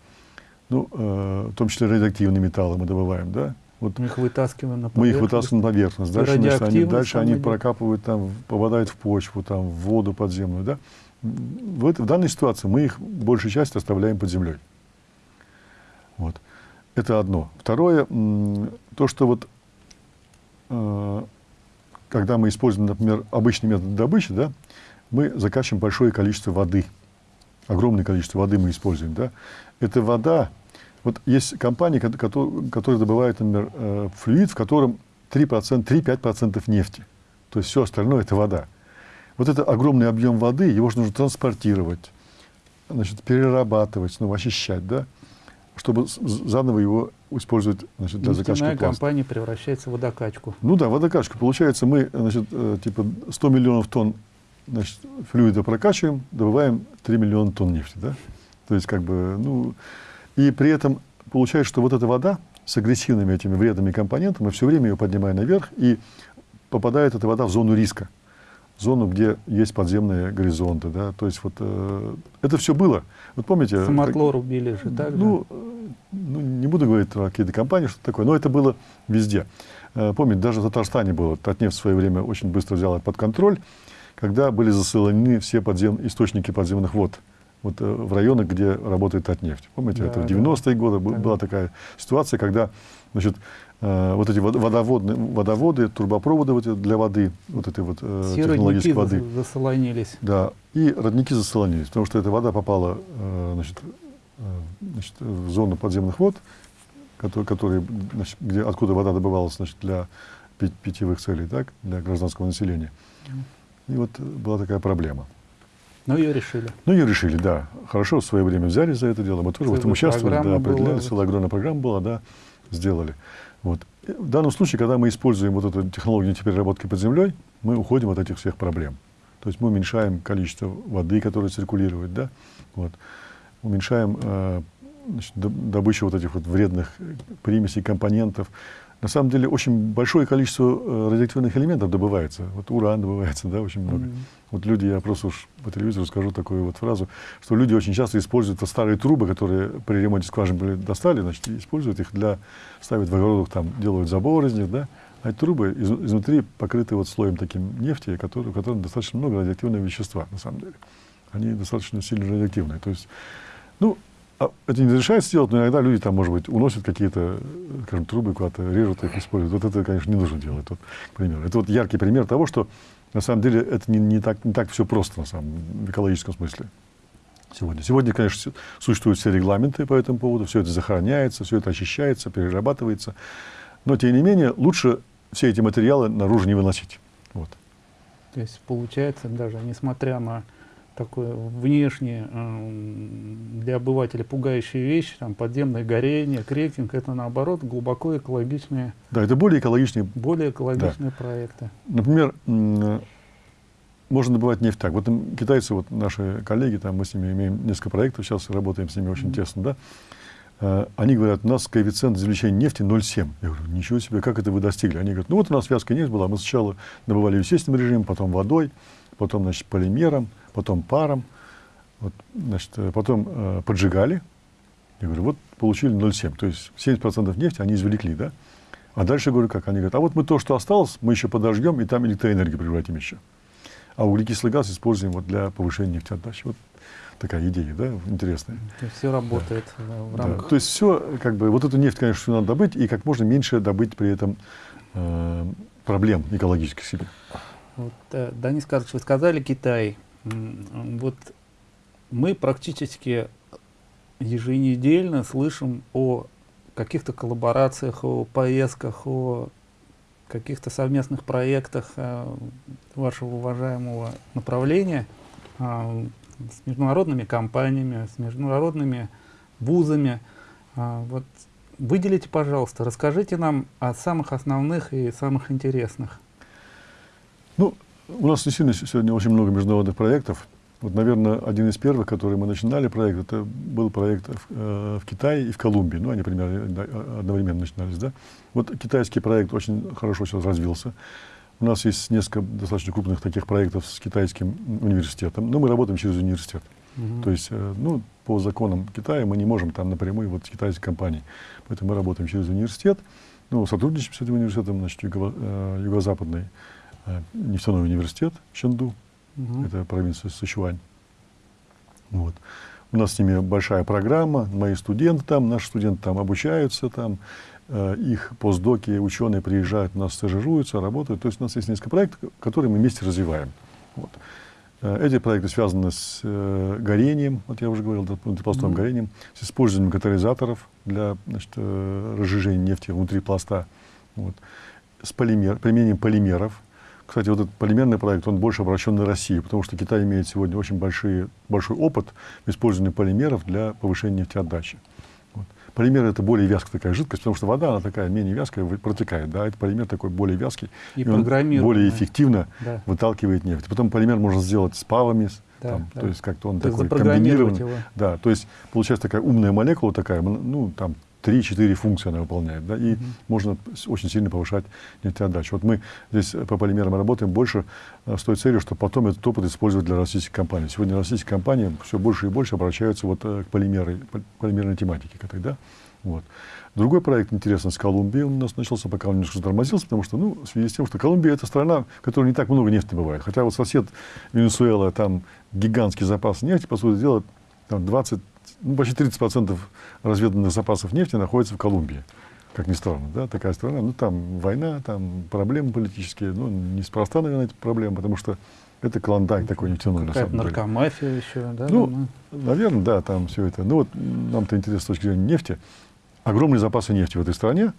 ну, э, в том числе радиоактивные металлы мы добываем, да, вот мы их вытаскиваем на поверхность. Мы их вытаскиваем на поверхность. Дальше, значит, они, дальше они прокапывают, там, попадают в почву, там, в воду подземную. Да? В, это, в данной ситуации мы их большую часть оставляем под землей. Вот. Это одно. Второе, то, что вот, э, когда мы используем, например, обычный метод добычи, да, мы закачиваем большое количество воды. Огромное количество воды мы используем. Да. Эта вода, вот есть компании, которые, которые добывают, например, э, флюид, в котором 3-5% нефти. То есть все остальное – это вода вот это огромный объем воды, его же нужно транспортировать, значит, перерабатывать, ну, очищать, да, чтобы заново его использовать значит, для закачки пласта. компания превращается в водокачку. Ну да, водокачку. Получается, мы значит, э, типа 100 миллионов тонн значит, флюида прокачиваем, добываем 3 миллиона тонн нефти. Да? То есть, как бы, ну, и при этом получается, что вот эта вода с агрессивными этими вредными компонентами, все время ее поднимаем наверх, и попадает эта вода в зону риска зону, где есть подземные горизонты. Да? То есть вот э, это все было. Вот помните... Самотлор как, убили же, так ну, э, ну, не буду говорить про какие-то компании, что такое, но это было везде. э, помните, даже в Татарстане было, Татнефть в свое время очень быстро взял это под контроль, когда были засылены все подзем, источники подземных вод вот, э, в районах, где работает Татнефть. Помните, да, это в 90-е да. годы да. была такая ситуация, когда значит, э, вот эти водоводные, водоводы, трубопроводы вот для воды, вот этой вот э, технологической воды. засолонились. Да, и родники засолонились, потому что эта вода попала э, значит, э, значит, в зону подземных вод, которые, которые, значит, где, откуда вода добывалась значит, для питьевых целей, так, для гражданского населения. И вот была такая проблема. Ну, ее решили. Ну, ее решили, да. Хорошо, в свое время взяли за это дело. Мы тоже в этом участвовали, да, определяли, целая огромная программа была, да, сделали. Вот. В данном случае, когда мы используем вот эту технологию переработки под землей, мы уходим от этих всех проблем. То есть мы уменьшаем количество воды, которая циркулирует, да, вот. уменьшаем э, значит, добычу вот этих вот вредных примесей, компонентов, на самом деле очень большое количество э, радиоактивных элементов добывается. Вот уран добывается, да, очень много. Mm -hmm. Вот люди, я просто уж по телевизору скажу такую вот фразу, что люди очень часто используют вот старые трубы, которые при ремонте скважин были достали, значит, используют их для, ставят в огородах, там, делают забор из них, да, а эти трубы из, изнутри покрыты вот слоем таким нефти, который, в котором достаточно много радиоактивного вещества, на самом деле. Они достаточно сильно радиоактивные. То есть, ну, это не разрешается сделать, но иногда люди там, может быть, уносят какие-то, скажем, трубы куда-то, режут их, используют. Вот это, конечно, не нужно делать, вот, к примеру. Это вот яркий пример того, что на самом деле это не, не, так, не так все просто, на самом, в экологическом смысле. Сегодня. Сегодня, конечно, существуют все регламенты по этому поводу, все это захороняется, все это очищается, перерабатывается. Но, тем не менее, лучше все эти материалы наружу не выносить. Вот. То есть, получается, даже несмотря на такое внешнее э, для обывателя пугающая вещь, там подземное горение, крекинг, это наоборот глубоко экологичные. Да, это более экологичные. Более экологичные да. проекты. Например, можно добывать нефть так. Вот китайцы, вот наши коллеги, там мы с ними имеем несколько проектов, сейчас работаем с ними очень mm -hmm. тесно, да. Э, они говорят, у нас коэффициент извлечения нефти 0,7. Я говорю, ничего себе, как это вы достигли? Они говорят, ну вот у нас вязкая нефть была, мы сначала добывали в естественном режиме, потом водой, потом, значит, полимером, потом паром, вот, значит, э, потом э, поджигали. Я говорю, вот получили 0,7. То есть 70% нефти они извлекли, да? А дальше, говорю, как? Они говорят, а вот мы то, что осталось, мы еще подожгем, и там электроэнергию превратим еще. А углекислый газ используем вот для повышения нефтеотдачи. Вот такая идея, да, интересная. То есть все работает да. в рамках. Да. То есть все, как бы, вот эту нефть, конечно, все надо добыть, и как можно меньше добыть при этом э, проблем экологических себе. Вот, э, Данис Карлович, вы сказали Китай. Вот мы практически еженедельно слышим о каких-то коллаборациях, о поездках, о каких-то совместных проектах э, вашего уважаемого направления э, с международными компаниями, с международными вузами. Э, вот выделите, пожалуйста, расскажите нам о самых основных и самых интересных. Ну, у нас действительно сегодня очень много международных проектов. Вот, наверное, один из первых, который мы начинали проект, это был проект в, э, в Китае и в Колумбии. Ну, они примерно одновременно начинались, да. Вот китайский проект очень хорошо сейчас развился. У нас есть несколько достаточно крупных таких проектов с китайским университетом. Но мы работаем через университет. Угу. То есть, э, ну, по законам Китая мы не можем там напрямую вот с китайской компанией. Поэтому мы работаем через университет. Ну, сотрудничаем с этим университетом, значит, юго, э, юго-западный Э, нефтяной университет Ченду, угу. это провинция Сычуань. Вот. У нас с ними большая программа, мои студенты там, наши студенты там обучаются, там, э, их постдоки, ученые приезжают, у нас стажируются, работают. То есть у нас есть несколько проектов, которые мы вместе развиваем. Вот. Э, эти проекты связаны с э, горением, вот я уже говорил, пластовым mm -hmm. горением, с использованием катализаторов для значит, э, разжижения нефти внутри пласта, вот. с полимер, применением полимеров, кстати, вот этот полимерный проект, он больше обращен на Россию, потому что Китай имеет сегодня очень большие, большой опыт в использовании полимеров для повышения нефтеотдачи. Вот. Полимер – это более вязкая такая жидкость, потому что вода, она такая менее вязкая, протекает, да, это полимер такой более вязкий, и, и он более эффективно да. выталкивает нефть. Потом полимер можно сделать с павами, да, там, да. то есть как-то он то такой комбинированный. Его. Да, то есть получается такая умная молекула такая, ну, там 3-4 функции она выполняет, да, и mm -hmm. можно очень сильно повышать нефтеотдачу. Вот мы здесь по полимерам работаем больше э, с той целью, чтобы потом этот опыт использовать для российских компаний. Сегодня российские компании все больше и больше обращаются вот э, к полимерной, полимерной тематике, к этой, да. Вот. Другой проект интересный с Колумбией, он у нас начался, пока он немножко затормозился, потому что, ну, в связи с тем, что Колумбия это страна, в которой не так много нефти бывает. Хотя вот сосед Венесуэла, там гигантский запас нефти, по сути дела, там 20, ну, почти 30% разведанных запасов нефти находится в Колумбии. Как ни странно, да, такая страна. Ну, там война, там проблемы политические. Ну, неспроста, наверное, эти проблемы, потому что это клондайк такой нефтяной, на самом деле. наркомафия еще, да? Ну, думаю? наверное, да, там все это. Ну, вот нам-то интересно с точки зрения нефти. Огромные запасы нефти в этой стране,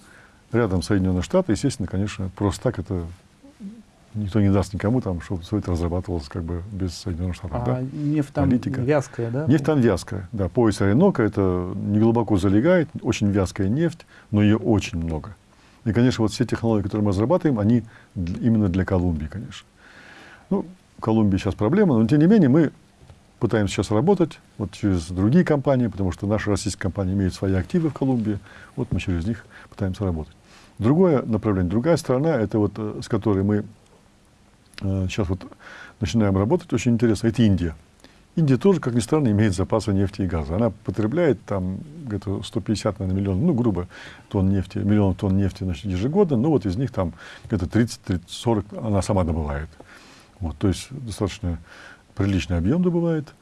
рядом Соединенные Штаты, естественно, конечно, просто так это никто не даст никому, там, чтобы все это разрабатывалось как бы без Соединенных Штатов. А да? нефть там Политика. вязкая, да? Нефть там вязкая, да. Пояс Оренока, это не глубоко залегает, очень вязкая нефть, но ее очень много. И, конечно, вот все технологии, которые мы разрабатываем, они именно для Колумбии, конечно. Ну, в Колумбии сейчас проблема, но тем не менее мы пытаемся сейчас работать вот через другие компании, потому что наши российские компании имеют свои активы в Колумбии, вот мы через них пытаемся работать. Другое направление, другая страна, это вот э, с которой мы сейчас вот начинаем работать, очень интересно, это Индия. Индия тоже, как ни странно, имеет запасы нефти и газа. Она потребляет там где-то 150 наверное, миллионов, ну, грубо, тонн нефти, миллионов тонн нефти значит, ежегодно, но вот из них там где-то 30, 30, 40 она сама добывает. Вот, то есть достаточно приличный объем добывает.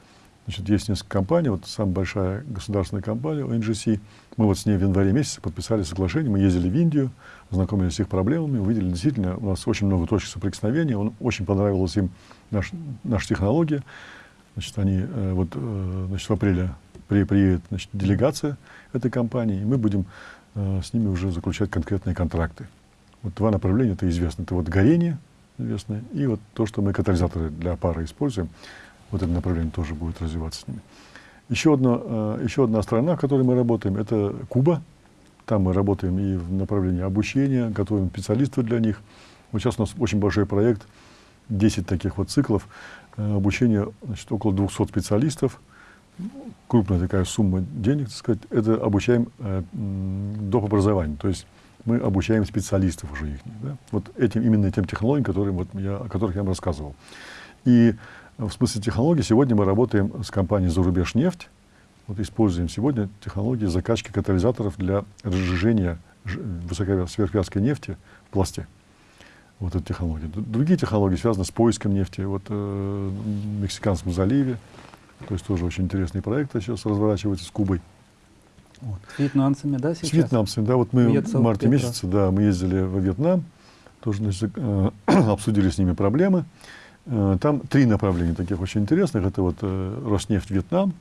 Значит, есть несколько компаний, вот самая большая государственная компания, ONGC. Мы вот с ней в январе месяце подписали соглашение, мы ездили в Индию, знакомились с их проблемами, увидели действительно, у нас очень много точек соприкосновения, он, очень понравилась им наш, наша технология. Значит, они э, вот, э, значит, в апреле при, приедет значит, делегация этой компании, и мы будем э, с ними уже заключать конкретные контракты. Вот два направления, это известно. Это вот горение, известное. И вот то, что мы катализаторы для пары используем, вот это направление тоже будет развиваться с ними. Еще одна, еще одна страна, в которой мы работаем, это Куба. Там мы работаем и в направлении обучения, готовим специалистов для них. Вот сейчас у нас очень большой проект, 10 таких вот циклов э, обучения, значит, около 200 специалистов. Крупная такая сумма денег, так сказать. Это обучаем э, доп. образованию. То есть мы обучаем специалистов уже их. Да? Вот этим, именно тем технологиям, которые, вот я, о которых я вам рассказывал. И в смысле технологий сегодня мы работаем с компанией «Зарубеж нефть». Вот используем сегодня технологии закачки катализаторов для разжижения сверхвязкой нефти в пласте. Вот эта технология. Другие технологии связаны с поиском нефти вот, э, в Мексиканском заливе. То есть тоже очень интересные проекты сейчас разворачиваются с Кубой. Вот. С вьетнамцами, да, сейчас? С вьетнамцами, да. Вот мы Вьетцев, в марте Петра. месяце, да, мы ездили во Вьетнам, тоже значит, э, обсудили с ними проблемы. Э, там три направления таких очень интересных. Это вот э, Роснефть Вьетнам,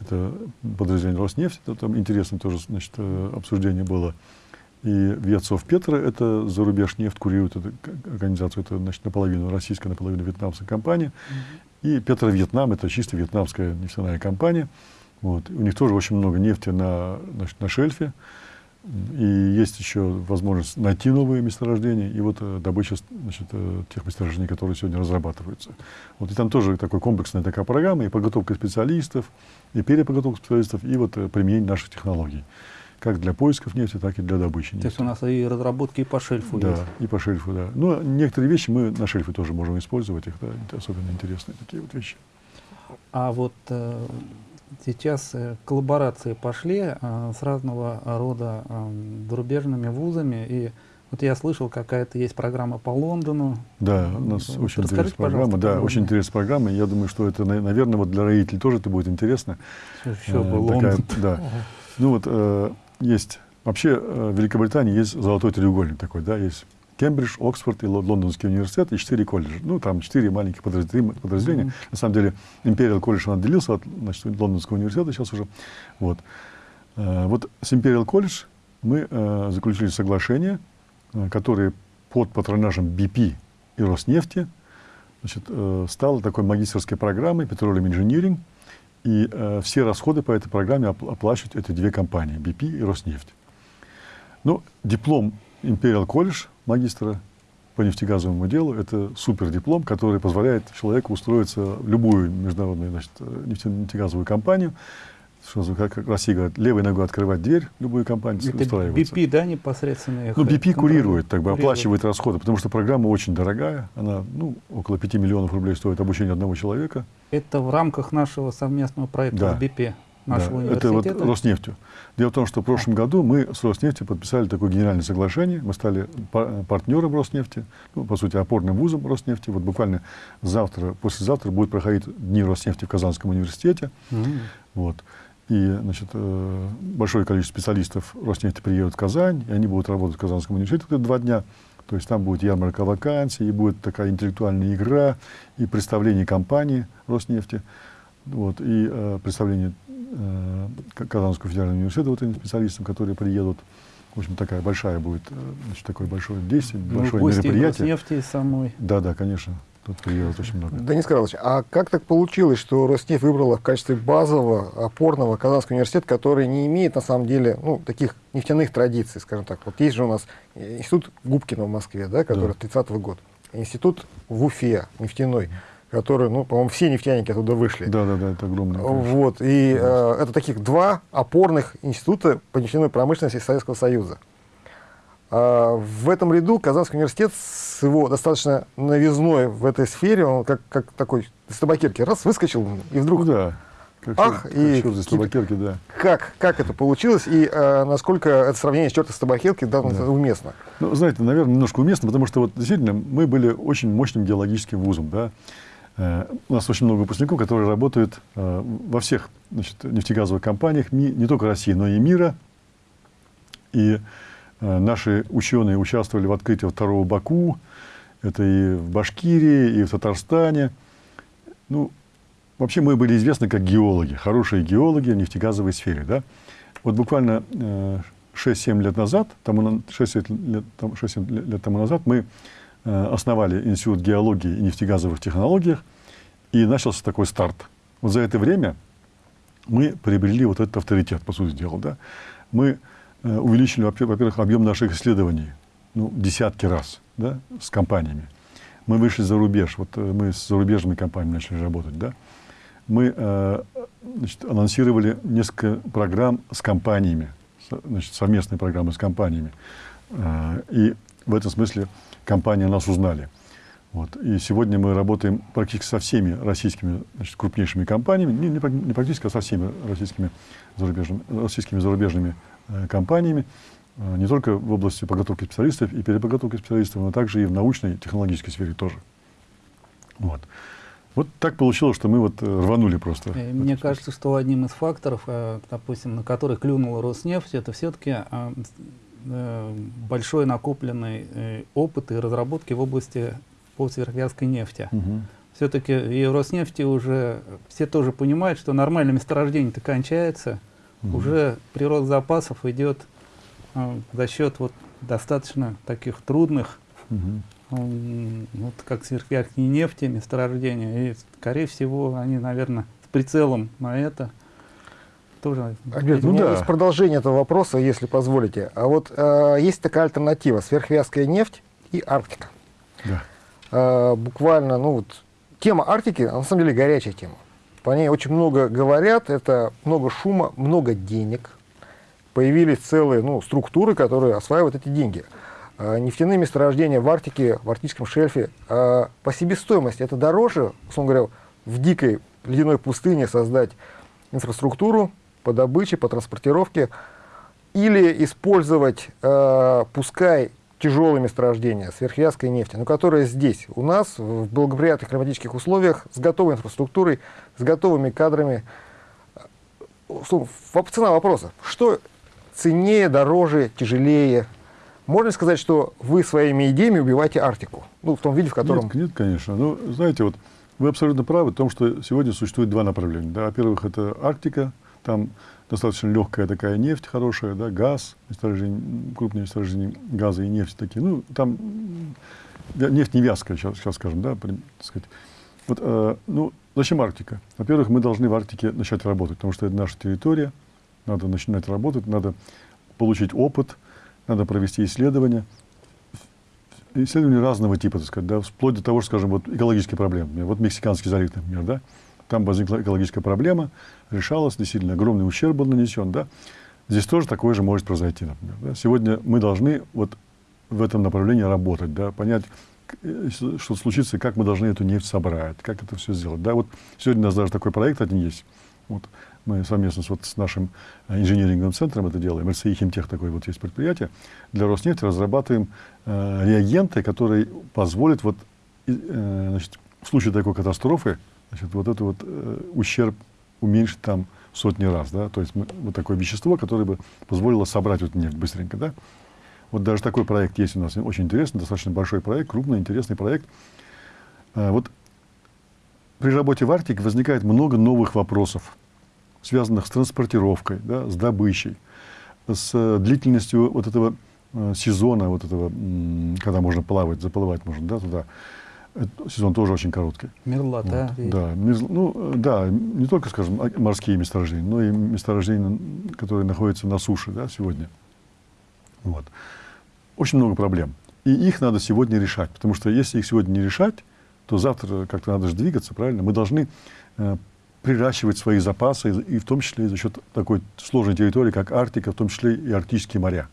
это подразделение Роснефть, это там интересное тоже значит, э, обсуждение было. И Вьетцов Петра, это зарубеж нефть, курирует эту организацию, это значит, наполовину российская, наполовину вьетнамская компания. Mm-hmm. И Петра Вьетнам, это чисто вьетнамская нефтяная компания. Вот. У них тоже очень много нефти на, значит, на шельфе. И есть еще возможность найти новые месторождения и вот э, добыча значит, э, тех месторождений, которые сегодня разрабатываются. Вот и там тоже такой комплексная такая программа, и подготовка специалистов, и переподготовка специалистов, и вот э, применение наших технологий. Как для поисков нефти, так и для добычи нефти. То есть у нас и разработки и по шельфу да, есть? И по шельфу, да. Ну, некоторые вещи мы на шельфе тоже можем использовать, их, да, особенно интересные такие вот вещи. А вот Сейчас э, коллаборации пошли э, с разного рода э, зарубежными вузами. И вот я слышал, какая-то есть программа по Лондону. Да, у нас вот очень интересная программа. Да, очень интересная программа. Я думаю, что это, наверное, вот для родителей тоже это будет интересно. Еще бы Лондон. Да. Ну вот э, есть вообще в Великобритании есть золотой треугольник такой, да, есть Кембридж, Оксфорд и Лондонский университет и четыре колледжа. Ну, там четыре маленьких подразделения. Mm-hmm. На самом деле, Imperial колледж, он отделился от значит, Лондонского университета сейчас уже. Вот. Э, вот с Imperial колледж мы э, заключили соглашение, э, которое под патронажем BP и Роснефти значит, стало такой магистрской программой Petroleum Engineering, и э, все расходы по этой программе оплачивают эти две компании, BP и Роснефть. Ну, диплом Imperial College магистра по нефтегазовому делу. Это супер диплом, который позволяет человеку устроиться в любую международную значит, нефтегазовую компанию. Что, как Россия говорит, левой ногой открывать дверь любую компанию, Это устраиваться. BP, да, непосредственно? Ну, BP курирует, так бы, оплачивает расходы, потому что программа очень дорогая. Она, ну, около 5 миллионов рублей стоит обучение одного человека. Это в рамках нашего совместного проекта да. с BP? Нашего да, университета? Это вот Роснефтью. Дело в том, что в прошлом году мы с Роснефтью подписали такое генеральное соглашение. Мы стали партнером Роснефти, ну, по сути, опорным вузом Роснефти. Вот буквально завтра, послезавтра будет проходить Дни Роснефти в Казанском университете. Mm-hmm. Вот. И значит, э, большое количество специалистов Роснефти приедут в Казань, и они будут работать в Казанском университете два дня. То есть там будет ярмарка вакансий, и будет такая интеллектуальная игра, и представление компании Роснефти, вот, и э, представление Казанского федерального университета вот этим специалистам, которые приедут. В общем, такая большая будет, э, значит, такое большое действие, ну, большое мероприятие. Роснефти самой. Да, да, конечно. Тут приедут очень много. Денис Карлович, а как так получилось, что Роснефть выбрала в качестве базового, опорного Казанский университет, который не имеет, на самом деле, ну, таких нефтяных традиций, скажем так. Вот есть же у нас институт Губкина в Москве, да, который да. 30-го года. Институт в Уфе, нефтяной, который, ну, по-моему, все нефтяники оттуда вышли. Да, да, да, это огромное. Вот, и э, это таких два опорных института по нефтяной промышленности Советского Союза. А в этом ряду Казанский университет с его достаточно новизной в этой сфере, он как, как такой из табакерки раз выскочил и вдруг... Да, как ах, черт, и черт табакерки, да. Как, как это получилось и а, насколько это сравнение с черта с табакерки да, да. уместно? Ну, знаете, наверное, немножко уместно, потому что вот действительно мы были очень мощным геологическим вузом, да. Э, у нас очень много выпускников, которые работают э, во всех значит, нефтегазовых компаниях, не, только России, но и мира. И Э, наши ученые участвовали в открытии второго Баку, это и в Башкирии, и в Татарстане. Ну, вообще мы были известны как геологи, хорошие геологи в нефтегазовой сфере. Да? Вот буквально 6-7 э, лет назад, тому, 6 лет, 6 лет тому назад мы основали Институт геологии и нефтегазовых технологий, и начался такой старт. Вот за это время мы приобрели вот этот авторитет, по сути дела. Да? Мы Э, увеличили, во-первых, объем наших исследований ну, десятки раз да, с компаниями. Мы вышли за рубеж, вот э, мы с зарубежными компаниями начали работать. Да. Мы э, значит, анонсировали несколько программ с компаниями, значит, совместные программы с компаниями. И в этом смысле компании нас узнали. Вот. И сегодня мы работаем практически со всеми российскими значит, крупнейшими компаниями, не, не практически, а со всеми российскими зарубежными, российскими зарубежными Э, компаниями, э, не только в области подготовки специалистов и переподготовки специалистов, но также и в научной, технологической сфере тоже. Вот. Вот так получилось, что мы вот э, рванули просто. Мне кажется, что одним из факторов, допустим, на который клюнула Роснефть, это все-таки большой накопленный опыт и разработки в области по сверхвязкой нефти. Угу. Все-таки и Роснефти уже все тоже понимают, что нормальное месторождение-то кончается, угу. уже прирост запасов идет э, за счет вот достаточно таких трудных, угу. э, вот как сверхяркие нефти, месторождения. И, скорее всего, они, наверное, с прицелом на это тоже... Альберт, ну, у меня да. есть продолжение этого вопроса, если позволите. А вот э, есть такая альтернатива, сверхвязкая нефть и Арктика. Да. Э, буквально, ну вот, тема Арктики, на самом деле, горячая тема. По ней очень много говорят, это много шума, много денег. Появились целые ну, структуры, которые осваивают эти деньги. А, нефтяные месторождения в Арктике, в арктическом шельфе, а, по себестоимости это дороже, условно говоря, в дикой ледяной пустыне создать инфраструктуру по добыче, по транспортировке, или использовать, а, пускай тяжелые месторождения сверхвязкой нефти, но которые здесь, у нас, в благоприятных климатических условиях, с готовой инфраструктурой, с готовыми кадрами. Цена вопроса. Что ценнее, дороже, тяжелее? Можно сказать, что вы своими идеями убиваете Арктику? Ну, в том виде, в котором... Нет, нет конечно. Ну, знаете, вот вы абсолютно правы в том, что сегодня существует два направления. Да? Во-первых, это Арктика, там достаточно легкая такая нефть хорошая, да, газ, месторождение, крупные месторождения газа и нефти такие. Ну, там нефть не вязкая, сейчас, сейчас скажем, да, так сказать. Вот, э, ну, зачем Арктика? Во-первых, мы должны в Арктике начать работать, потому что это наша территория, надо начинать работать, надо получить опыт, надо провести исследования. Исследования разного типа, так сказать, да, вплоть до того, что, скажем, вот экологические проблемы. Вот Мексиканский залив, например, да, там возникла экологическая проблема, решалась, действительно огромный ущерб был нанесен. Да? Здесь тоже такое же может произойти, например. Да? Сегодня мы должны вот в этом направлении работать, да, понять, э, что случится, как мы должны эту нефть собрать, как это все сделать. Да? Вот сегодня у нас даже такой проект один есть. Вот. мы совместно с, вот, с нашим э, инженеринговым центром это делаем, РСИ Химтех такое вот есть предприятие, для Роснефти разрабатываем э, реагенты, которые позволят вот, э, значит, в случае такой катастрофы значит, вот этот вот э, ущерб уменьшить там сотни раз, да, то есть мы, вот такое вещество, которое бы позволило собрать вот нефть быстренько, да. Вот даже такой проект есть у нас, очень интересный, достаточно большой проект, крупный, интересный проект. А, вот при работе в Арктике возникает много новых вопросов, связанных с транспортировкой, да, с добычей, с э, длительностью вот этого э, сезона, вот этого, когда можно плавать, заплывать можно, да, туда. Сезон тоже очень короткий. Мерзлота. Вот, да, мерз, ну, да, не только, скажем, морские месторождения, но и месторождения, которые находятся на суше да, сегодня. Вот. Очень много проблем. И их надо сегодня решать, потому что если их сегодня не решать, то завтра как-то надо же двигаться, правильно? Мы должны э, приращивать свои запасы, и, и в том числе за счет такой сложной территории, как Арктика, в том числе и арктические моря.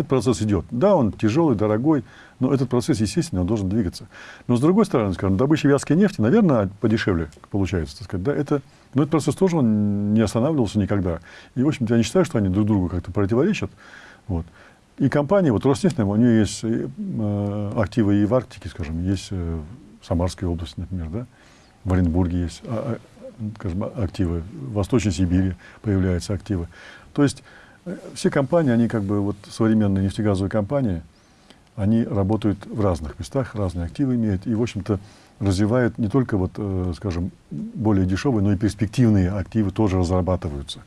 Этот процесс идет. Да, он тяжелый, дорогой, но этот процесс, естественно, он должен двигаться. Но с другой стороны, скажем, добыча вязкой нефти, наверное, подешевле получается, так сказать. Да, это, но этот процесс тоже он не останавливался никогда. И, в общем-то, я не считаю, что они друг другу как-то противоречат. Вот. И компания, вот Роснефть, у нее есть э, активы и в Арктике, скажем, есть э, в Самарской области, например, да, в Оренбурге есть а, а, скажем, активы, в Восточной Сибири появляются активы. То есть э, все компании, они как бы вот современные нефтегазовые компании, они работают в разных местах, разные активы имеют и, в общем-то, развивают не только вот, э, скажем, более дешевые, но и перспективные активы тоже разрабатываются.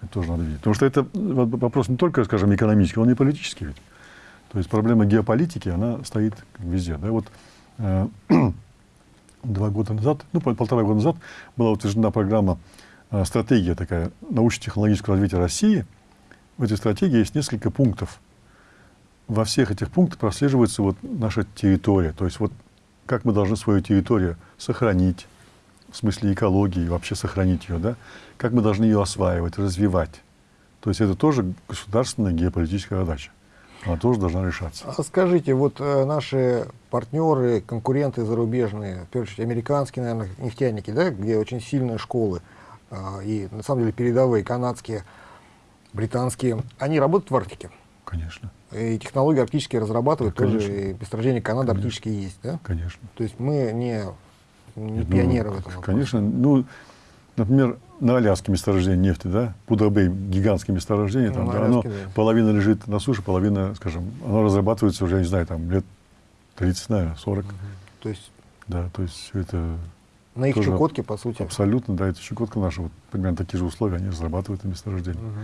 Это тоже надо видеть. Потому что это вопрос не только, скажем, экономический, он и политический ведь. То есть проблема геополитики, она стоит везде. Да? Вот, э, два года назад, ну, полтора года назад была утверждена программа, э, стратегия такая научно-технологического развития России. В этой стратегии есть несколько пунктов. Во всех этих пунктах прослеживается вот наша территория. То есть вот как мы должны свою территорию сохранить, в смысле экологии, вообще сохранить ее, да, как мы должны ее осваивать, развивать. То есть это тоже государственная геополитическая задача. Она тоже должна решаться. А скажите, вот э, наши партнеры, конкуренты зарубежные, в первую очередь американские, наверное, нефтяники, да, где очень сильные школы, э, и на самом деле передовые, канадские, британские, они работают в Арктике? Конечно. И технологии арктические разрабатывают, да, тоже и месторождения Канады конечно. арктические есть, да? Конечно. То есть мы не не ну, пионеры в этом Конечно. Ну, например, на Аляске месторождение нефти, да, Пудабей, гигантское месторождение, ну, там, да, Аляске, оно, да. половина лежит на суше, половина, скажем, оно разрабатывается уже, я не знаю, там, лет 30, наверное, 40. Угу. То есть? Да, то есть все это... На их Чукотке, по сути? Абсолютно, да, это Чукотка наша, вот примерно такие же условия, они разрабатывают это месторождение. Угу.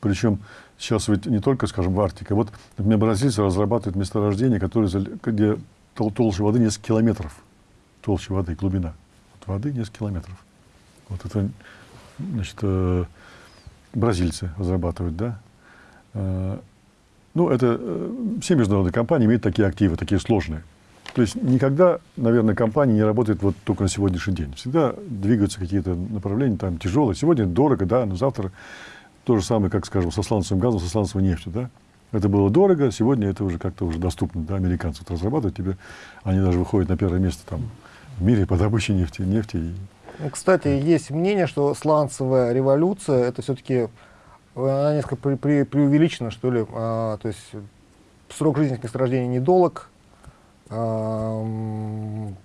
Причем сейчас ведь не только, скажем, в Арктике. Вот, например, бразильцы разрабатывают месторождение, которое, где толще воды несколько километров толще воды, глубина. От воды несколько километров. Вот это, значит, э, бразильцы разрабатывают, да. Э, ну, это э, все международные компании имеют такие активы, такие сложные. То есть никогда, наверное, компания не работает вот только на сегодняшний день. Всегда двигаются какие-то направления, там тяжелые. Сегодня дорого, да, но завтра то же самое, как, скажем, со сланцевым газом, со сланцевой нефтью, да. Это было дорого, сегодня это уже как-то уже доступно, да, американцы вот разрабатывают тебе, они даже выходят на первое место там в мире по добыче нефти. нефти. Ну, кстати, есть мнение, что сланцевая революция, это все-таки она несколько при, при, преувеличена, что ли. А, то есть срок жизни месторождения недолг, а,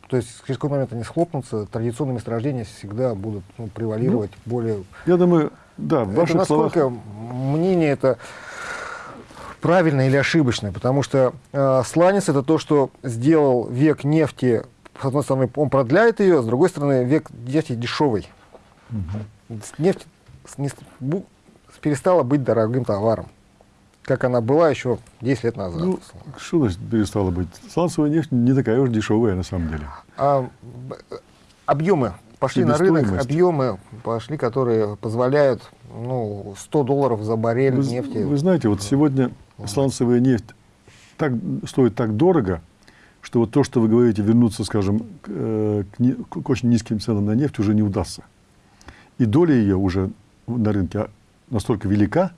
то есть через какой момент они схлопнутся, традиционные месторождения всегда будут ну, превалировать ну, более... Я думаю, да, в ваших это насколько словах... мнение это правильное или ошибочное, потому что э, сланец это то, что сделал век нефти с одной стороны, он продляет ее, с другой стороны, век нефти дешевый. Угу. Нефть не, перестала быть дорогим товаром, как она была еще 10 лет назад. Ну, что значит перестала быть? Сланцевая нефть не такая уж дешевая на самом деле. А, объемы пошли на рынок, объемы пошли, которые позволяют ну, 100 долларов за баррель вы, нефти. Вы знаете, вот сегодня сланцевая нефть так, стоит так дорого, что вот то, что вы говорите, вернуться, скажем, к, э, к, к очень низким ценам на нефть уже не удастся. И доля ее уже на рынке настолько велика,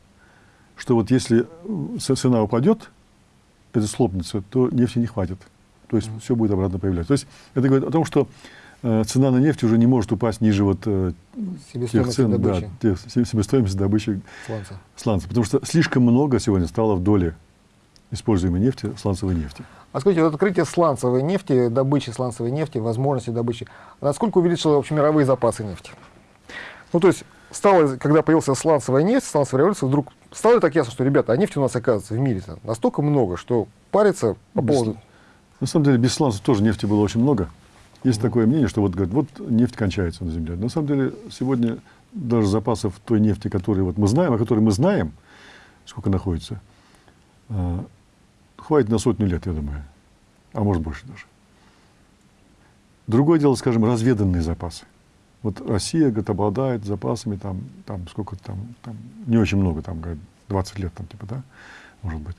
что вот если цена упадет, это слопнется, то нефти не хватит. То есть mm. все будет обратно появляться. То есть это говорит о том, что э, цена на нефть уже не может упасть ниже вот э, тех цен, да, тех, себестоимости добычи сланца. сланца. Потому что слишком много сегодня стало в доле используемой нефти, сланцевой нефти. А скажите, вот открытие сланцевой нефти, добычи сланцевой нефти, возможности добычи, насколько увеличило общемировые запасы нефти? Ну, то есть, стало, когда появился сланцевая нефть, сланцевая революция, вдруг стало так ясно, что, ребята, а нефти у нас, оказывается, в мире настолько много, что париться по поводу... На самом деле, без сланцев тоже нефти было очень много. Есть такое мнение, что вот, говорят, вот нефть кончается на Земле. На самом деле, сегодня даже запасов той нефти, которую вот мы знаем, о которой мы знаем, сколько находится, э, хватит на сотню лет, я думаю. А может больше даже. Другое дело, скажем, разведанные запасы. Вот Россия, говорит, обладает запасами там, там сколько там, там, не очень много, там, говорит, 20 лет, там, типа, да, может быть.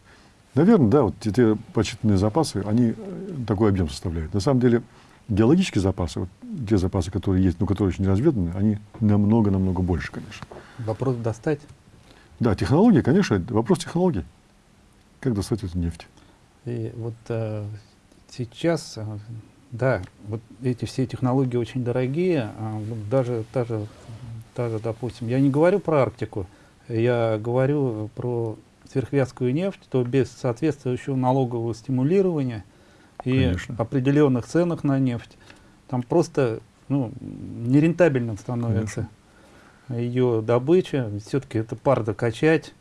Наверное, да, вот те почитанные запасы, они э, такой объем составляют. На самом деле, геологические запасы, вот те запасы, которые есть, но которые еще не разведаны, они намного-намного больше, конечно. Вопрос достать? Да, технологии, конечно, вопрос технологий. Как достать эту нефть? И вот э, сейчас э, да, вот эти все технологии очень дорогие, а даже, даже, даже, допустим, я не говорю про Арктику, я говорю про сверхвязкую нефть, то без соответствующего налогового стимулирования и Конечно. определенных ценах на нефть, там просто ну, нерентабельным становится Конечно. ее добыча. Все-таки это пар докачать,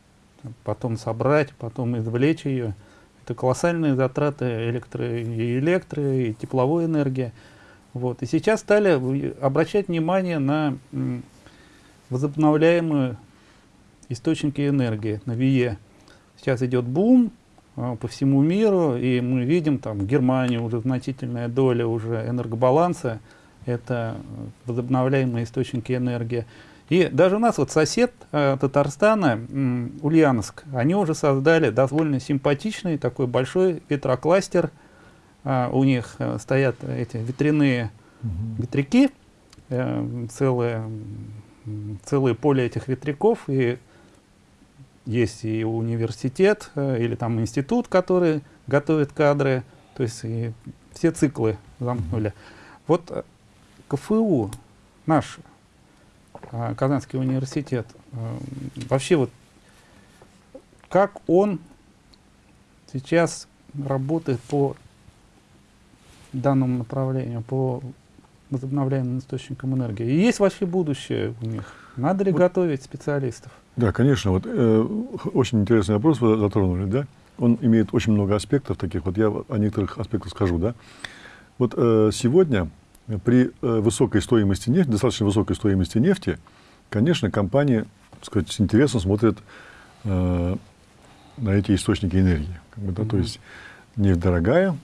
потом собрать, потом извлечь ее. Это колоссальные затраты электро, и электро, и тепловой энергии. Вот. И сейчас стали обращать внимание на возобновляемые источники энергии, на ВИЕ. Сейчас идет бум по всему миру, и мы видим, там в Германии уже значительная доля уже энергобаланса, это возобновляемые источники энергии. И даже у нас вот сосед э, Татарстана, э, Ульяновск, они уже создали довольно симпатичный такой большой ветрокластер. Э, у них э, стоят эти ветряные угу. ветряки, э, целое, целое поле этих ветряков. И есть и университет, э, или там институт, который готовит кадры. То есть и все циклы замкнули. Вот э, КФУ наш а, Казанский университет, вообще вот как он сейчас работает по данному направлению, по возобновляемым источникам энергии? И есть вообще будущее у них? Надо ли вот, готовить специалистов? Да, конечно. Вот, э, очень интересный вопрос вы затронули, да? Он имеет очень много аспектов таких. Вот я о некоторых аспектах скажу, да? Вот э, сегодня при э, высокой стоимости нефти, достаточно высокой стоимости нефти, конечно, компании сказать, с интересом смотрят э, на эти источники энергии. Как бы, да, mm-hmm. То есть нефть дорогая,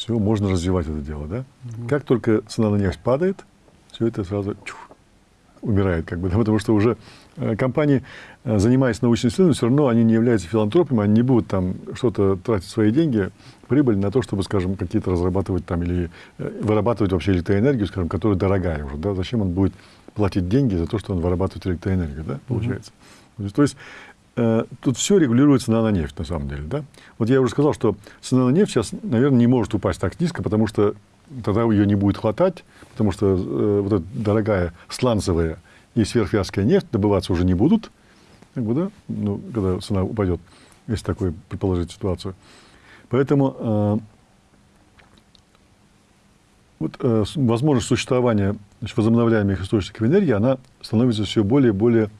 все, можно развивать это дело. Да? Mm-hmm. Как только цена на нефть падает, все это сразу чух, умирает. Как бы, да, потому что уже э, компании, э, занимаясь научным исследованием, все равно они не являются филантропами, они не будут там что-то тратить свои деньги, прибыль на то, чтобы, скажем, какие-то разрабатывать там или э, вырабатывать вообще электроэнергию, скажем, которая дорогая уже. Да? Зачем он будет платить деньги за то, что он вырабатывает электроэнергию, да, получается. Mm-hmm. То есть тут все регулируется цена на нефть, на самом деле, да. Вот я уже сказал, что цена на нефть сейчас, наверное, не может упасть так низко, потому что тогда ее не будет хватать, потому что э, вот эта дорогая сланцевая и сверхвязкая нефть добываться уже не будут, как бы, да, ну, когда цена упадет, если такое предположить ситуацию. Поэтому э, вот, э, возможность существования значит, возобновляемых источников энергии, она становится все более и более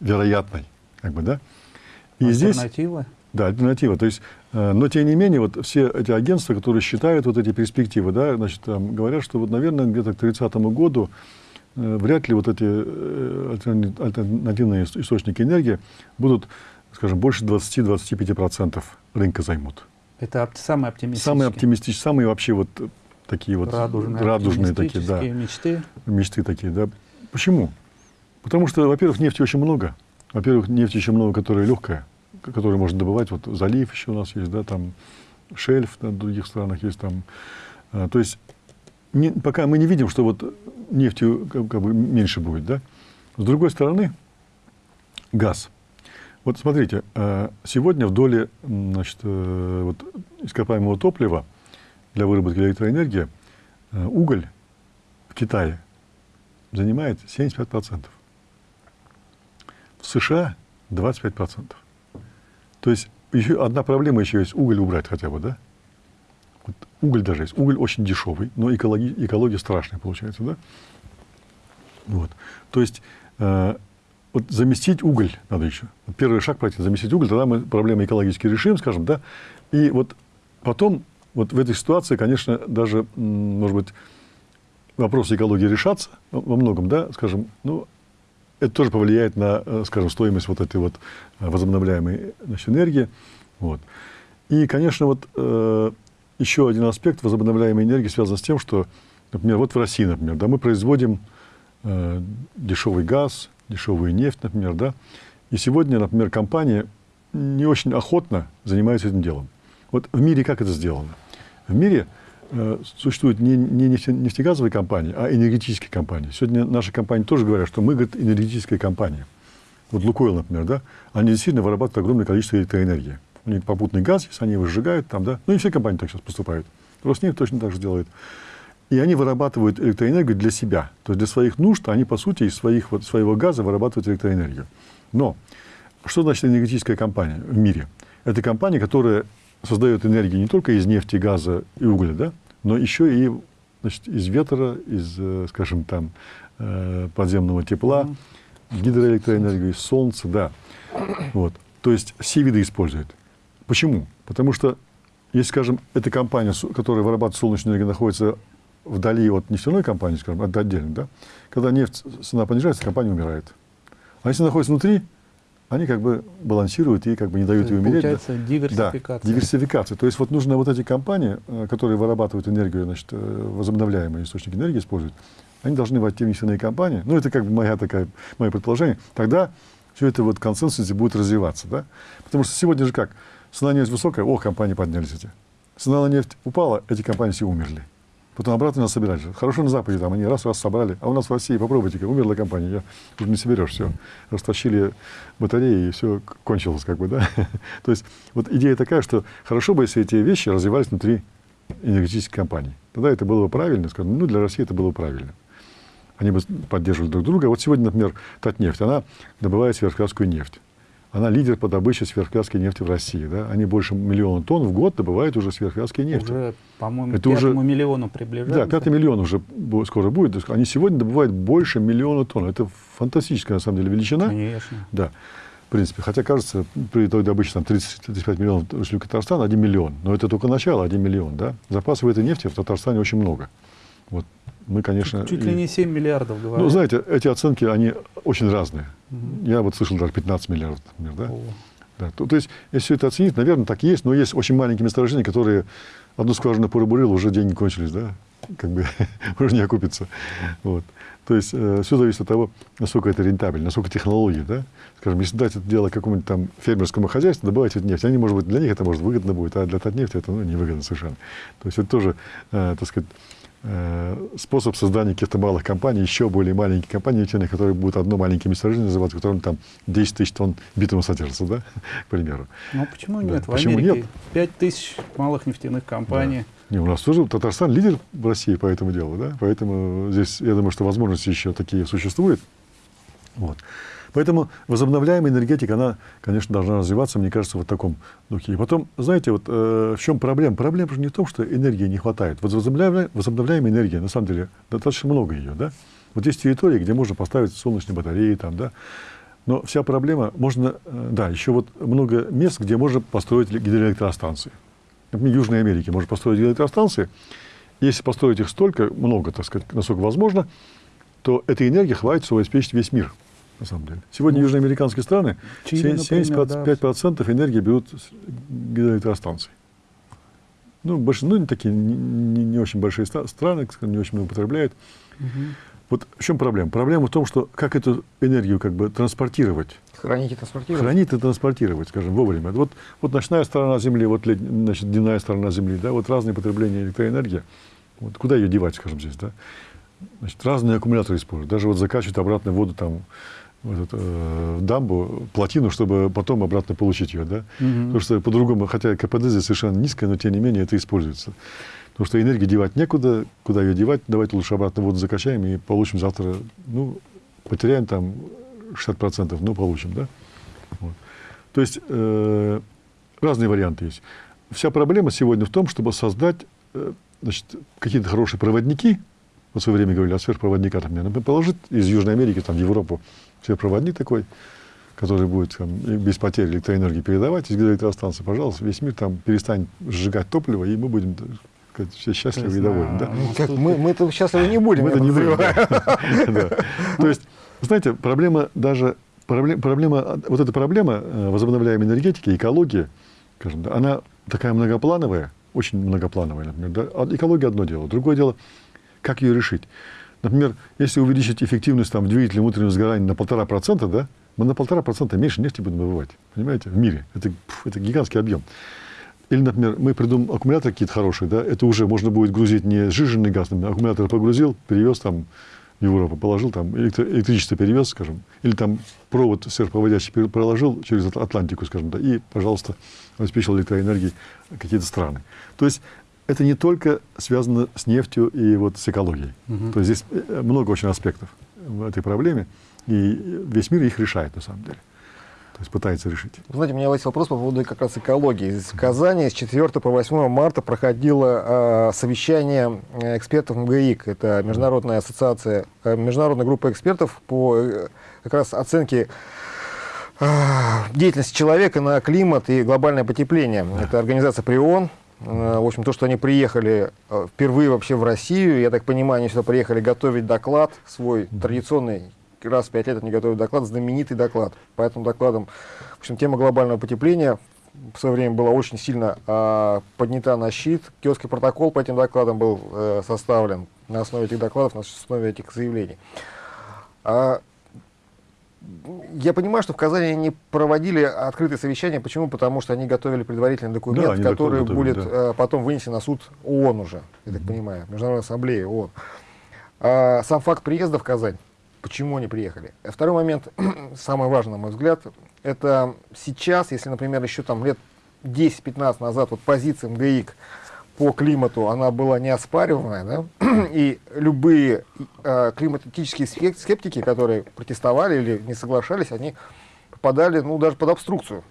вероятной. Как бы, да? И альтернатива? Здесь, да, альтернатива. То есть, э, но тем не менее, вот все эти агентства, которые считают вот эти перспективы, да, значит, там, говорят, что вот, наверное, где-то к 30 году э, вряд ли вот эти э, альтернативные источники энергии будут, скажем, больше 20-25% рынка займут. Это самые оптимистичные? Самые оптимистичные, самые вообще вот такие вот радужные, радужные такие, да. мечты. Мечты такие, да. Почему? Потому что, во-первых, нефти очень много. Во-первых, нефти очень много, которая легкая, которую можно добывать. Вот залив еще у нас есть, да, там шельф на других странах есть там. А, то есть не, пока мы не видим, что вот нефти как, как бы меньше будет, да. С другой стороны, газ. Вот смотрите, а, сегодня в доле значит, э, вот, ископаемого топлива для выработки электроэнергии э, уголь в Китае занимает 75%. В США 25%. То есть еще одна проблема еще есть, уголь убрать хотя бы, да? Вот уголь даже есть. Уголь очень дешевый, но экология, экология страшная получается, да? Вот. То есть э, вот заместить уголь надо еще. Вот первый шаг пройти, заместить уголь, тогда мы проблемы экологически решим, скажем, да? И вот потом, вот в этой ситуации, конечно, даже, может быть, вопросы экологии решатся во многом, да, скажем, ну, это тоже повлияет на, э, скажем, стоимость вот этой вот э, возобновляемой значит, энергии. Вот. И, конечно, вот э, еще один аспект возобновляемой энергии связан с тем, что, например, вот в России, например, да, мы производим э, дешевый газ, дешевую нефть, например, да, и сегодня, например, компания не очень охотно занимается этим делом. Вот в мире как это сделано? В мире существуют не, не нефтегазовые компании, а энергетические компании. Сегодня наши компании тоже говорят, что мы, говорит, энергетическая компания. Вот Лукойл, например, да, они действительно вырабатывают огромное количество электроэнергии. У них попутный газ, если они его сжигают там, да. Ну, не все компании так сейчас поступают. Роснефть точно так же делает. И они вырабатывают электроэнергию для себя. То есть для своих нужд они, по сути, из своих, вот, своего газа вырабатывают электроэнергию. Но что значит энергетическая компания в мире? Это компания, которая создает энергию не только из нефти, газа и угля, да, но еще и значит, из ветра, из, э, скажем, там, э, подземного тепла, гидроэлектроэнергию, из солнца, да. Вот. То есть все виды используют. Почему? Потому что, если, скажем, эта компания, которая вырабатывает солнечную энергию, находится вдали от нефтяной компании, скажем, от отдельно, да, когда нефть, цена понижается, компания умирает. А если находится внутри, они как бы балансируют и как бы не дают ей умереть. Получается да. диверсификация. Да, диверсификация. То есть вот нужно вот эти компании, э, которые вырабатывают энергию, значит, э, возобновляемые источники энергии используют, они должны войти в нефтяные компании. Ну, это как бы моя такая, мое предположение. Тогда все это вот консенсус будет развиваться, да? Потому что сегодня же как? Цена нефть высокая, о, компании поднялись эти. Цена на нефть упала, эти компании все умерли. Потом обратно нас собирать же. Хорошо на Западе, там они раз-раз собрали. А у нас в России, попробуйте, умерла компания, я уже не соберешь все. Растащили батареи, и все кончилось, как бы, да. То есть вот идея такая, что хорошо бы, если эти вещи развивались внутри энергетических компаний. Тогда это было бы правильно, скажем, ну, для России это было бы правильно. Они бы поддерживали друг друга. Вот сегодня, например, Татнефть, она добывает сверхкасскую нефть. Она лидер по добыче сверхвязкой нефти в России. Да? Они больше миллиона тонн в год добывают уже сверхвязкой нефти. Уже, по-моему, пятому уже, миллиону приближается. Да, пятый миллион уже скоро будет. Они сегодня добывают больше миллиона тонн. Это фантастическая, на самом деле, величина. Конечно. Да. В принципе, хотя кажется, при той добыче там 30-35 миллионов в Татарстана 1 миллион. Но это только начало, 1 миллион. Да? Запасов этой нефти в Татарстане очень много. Вот мы, конечно... Чуть, чуть ли не 7 миллиардов, говорят. Ну, знаете, эти оценки, они очень разные. Угу. Я вот слышал даже 15 миллиардов, например, да? О. да то, то есть, если все это оценить, наверное, так и есть, но есть очень маленькие месторождения, которые одну скважину порыбурил, уже деньги кончились, да? Как бы уже не окупится. Вот. То есть э, все зависит от того, насколько это рентабельно, насколько технологии, да. Скажем, если дать это дело какому-нибудь там фермерскому хозяйству, добывать эту нефть, они, может быть, для них это может выгодно будет, а для Татнефти это ну, невыгодно совершенно. То есть это тоже, э, так сказать, способ создания каких-то малых компаний, еще более маленькие компании, которые будут одно маленькое месторождение называться, в котором там 10 тысяч тонн битума содержится, да, к примеру. Ну, почему нет? Да. В почему Америке нет? 5 тысяч малых нефтяных компаний. Да. Не, у нас тоже Татарстан лидер в России по этому делу, да, поэтому здесь, я думаю, что возможности еще такие существуют. Вот. Поэтому возобновляемая энергетика, она, конечно, должна развиваться, мне кажется, в таком духе. И потом, знаете, вот э, в чем проблема? Проблема же не в том, что энергии не хватает. Вот возобновляемая, возобновляемая энергия, на самом деле, достаточно много ее, да? Вот есть территории, где можно поставить солнечные батареи, там, да, но вся проблема, можно, э, да, еще вот много мест, где можно построить гидроэлектростанции. Например, в Южной Америке можно построить гидроэлектростанции. Если построить их столько, много, так сказать, насколько возможно, то этой энергии хватит, чтобы обеспечить весь мир на самом деле. Сегодня ну, южноамериканские страны Чили, 75% да. энергии берут с гидроэлектростанций. Ну, больше, ну, не такие не, не, не очень большие страны, не очень много потребляют. Угу. Вот в чем проблема? Проблема в том, что как эту энергию как бы транспортировать. Хранить и транспортировать. Хранить и транспортировать, скажем, вовремя. Вот, вот ночная сторона Земли, вот значит, дневная сторона Земли, да, вот разные потребления электроэнергии. Вот куда ее девать, скажем, здесь, да? Значит, разные аккумуляторы используют. Даже вот закачивать обратно воду там этот, э, дамбу, плотину, чтобы потом обратно получить ее. Да? Угу. Потому что по-другому, хотя КПД здесь совершенно низкое, но тем не менее это используется. Потому что энергии девать некуда, куда ее девать, давайте лучше обратно воду закачаем и получим завтра, ну, потеряем там 60%, но получим, да? Вот. То есть э, разные варианты есть. Вся проблема сегодня в том, чтобы создать э, какие-то хорошие проводники, в свое время говорили о сверхпроводниках, например, положить из Южной Америки там, в Европу сверхпроводник такой, который будет там, без потери электроэнергии передавать из электростанции, пожалуйста, весь мир там перестанет сжигать топливо, и мы будем сказать, все счастливы и довольны. Да? Ну, как, мы, мы это счастливы не будем. Мы это не будем. То есть, знаете, проблема даже, проблема, вот эта проблема э, возобновляемой энергетики, экологии, скажем, она такая многоплановая, очень многоплановая, например. А экология одно дело. Другое дело, как ее решить. Например, если увеличить эффективность там, двигателя внутреннего сгорания на полтора процента, да, мы на полтора процента меньше нефти будем добывать. Понимаете? В мире. Это, это гигантский объем. Или, например, мы придумаем аккумуляторы какие-то хорошие, да, это уже можно будет грузить не сжиженный газ, например, аккумулятор погрузил, перевез там в Европу, положил там, электро электричество перевез, скажем, или там провод сверхпроводящий проложил через Атлантику, скажем, да, и, пожалуйста, обеспечил электроэнергией какие-то страны. То есть это не только связано с нефтью и вот с экологией. Угу. То есть здесь э, много очень аспектов в этой проблеме, и весь мир их решает на самом деле. То есть пытается решить. знаете, у меня есть вопрос по поводу как раз экологии. В Казани с 4 по 8 марта проходило э, совещание экспертов МГИК. Это международная ассоциация, э, международная группа экспертов по э, как раз оценке э, деятельности человека на климат и глобальное потепление. Да. Это организация ПРИОН. Э, в общем, то, что они приехали э, впервые вообще в Россию, я так понимаю, они сюда приехали готовить доклад свой традиционный раз в пять лет они готовят доклад, знаменитый доклад. По этому докладам, в общем, тема глобального потепления в свое время была очень сильно э, поднята на щит. Киотский протокол по этим докладам был э, составлен на основе этих докладов, на основе этих заявлений. А, я понимаю, что в Казани они проводили открытые совещания. Почему? Потому что они готовили предварительный документ, да, который готовили, будет да. э, потом вынесен на суд ООН уже, я так понимаю, Международная ассамблея ООН. А, сам факт приезда в Казань почему они приехали. Второй момент, самый важный, на мой взгляд, это сейчас, если, например, еще там лет 10-15 назад вот позиция МГИК по климату, она была неоспариваемая, да? и любые э, климатические скептики, которые протестовали или не соглашались, они попадали, ну, даже под обструкцию.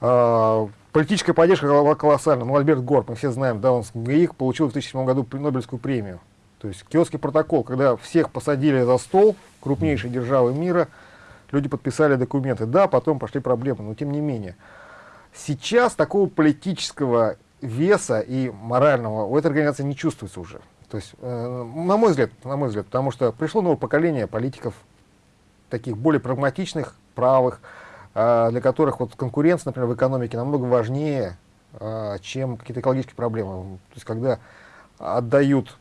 Э, политическая поддержка была колоссальная. Ну, Альберт Гор, мы все знаем, да, он с МГИК получил в 2007 году Нобелевскую премию. То есть Киотский протокол, когда всех посадили за стол, крупнейшие державы мира, люди подписали документы. Да, потом пошли проблемы, но тем не менее. Сейчас такого политического веса и морального у этой организации не чувствуется уже. То есть, э, на мой взгляд, на мой взгляд, потому что пришло новое поколение политиков, таких более прагматичных, правых, э, для которых вот конкуренция, например, в экономике намного важнее, э, чем какие-то экологические проблемы. То есть, когда отдают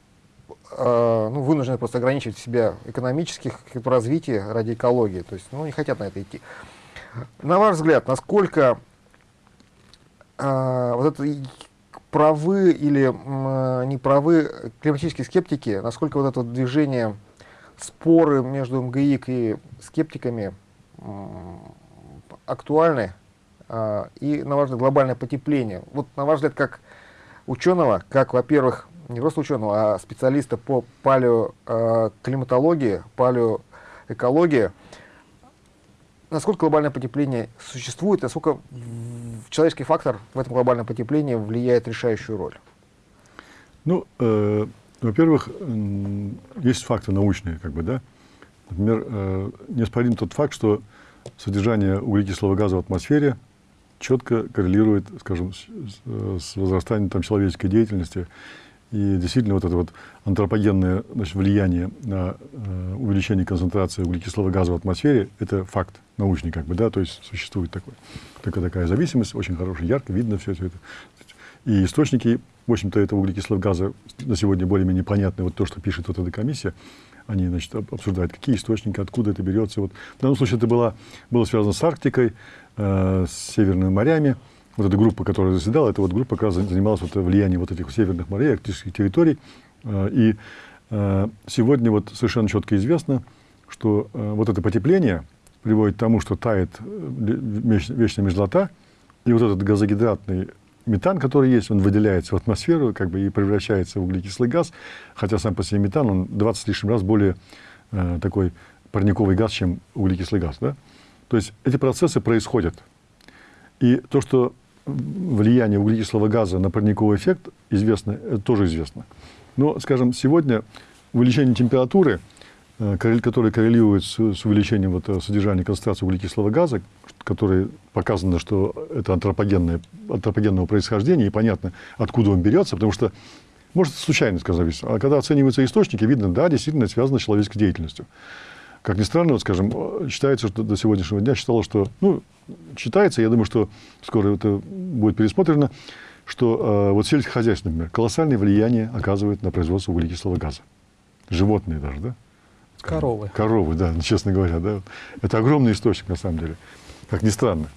э, ну, вынуждены просто ограничивать себя экономических развития ради экологии. То есть, ну, не хотят на это идти. На ваш взгляд, насколько э, вот это правы или э, неправы климатические скептики, насколько вот это вот движение, споры между МГИК и скептиками актуальны? Э, и, на ваш взгляд, глобальное потепление. Вот, на ваш взгляд, как ученого, как, во-первых, не просто ученого, а специалиста по палеоклиматологии, палеоэкологии, насколько глобальное потепление существует, насколько человеческий фактор в этом глобальном потеплении влияет решающую роль? Ну, э, во-первых, есть факты научные, как бы, да. Например, э, неоспорим тот факт, что содержание углекислого газа в атмосфере четко коррелирует, скажем, с, с возрастанием там, человеческой деятельности и действительно вот это вот антропогенное значит, влияние на э, увеличение концентрации углекислого газа в атмосфере, это факт научный, как бы, да, то есть существует такой, такая, такая зависимость, очень хорошая, ярко видно все, все это. И источники, в общем-то, этого углекислого газа на сегодня более-менее понятны. Вот то, что пишет вот эта комиссия, они, значит, обсуждают, какие источники, откуда это берется. Вот. В данном случае это было, было связано с Арктикой, э, с северными морями, вот эта группа, которая заседала, эта вот группа как раз занималась вот влиянием вот этих северных морей, арктических территорий. Э, и э, сегодня вот совершенно четко известно, что э, вот это потепление приводит к тому, что тает вечная мерзлота, и вот этот газогидратный метан, который есть, он выделяется в атмосферу как бы, и превращается в углекислый газ, хотя сам по себе метан, он 20 с лишним раз более такой парниковый газ, чем углекислый газ. Да? То есть эти процессы происходят. И то, что влияние углекислого газа на парниковый эффект известно, это тоже известно. Но, скажем, сегодня увеличение температуры, э, которое коррелирует с, увеличением вот, э, содержания концентрации углекислого газа, который показано, что это антропогенное, антропогенного происхождения, и понятно, откуда он берется, потому что, может, случайно сказать, а когда оцениваются источники, видно, да, действительно, связано с человеческой деятельностью. Как ни странно, вот, скажем, считается, что до сегодняшнего дня считалось, что, ну, считается, я думаю, что скоро это будет пересмотрено, что э, вот сельскохозяйство, например, колоссальное влияние оказывает на производство углекислого газа. Животные даже, да? Коровы. Коровы, да, честно говоря, да. Это огромный источник, на самом деле как ни странно.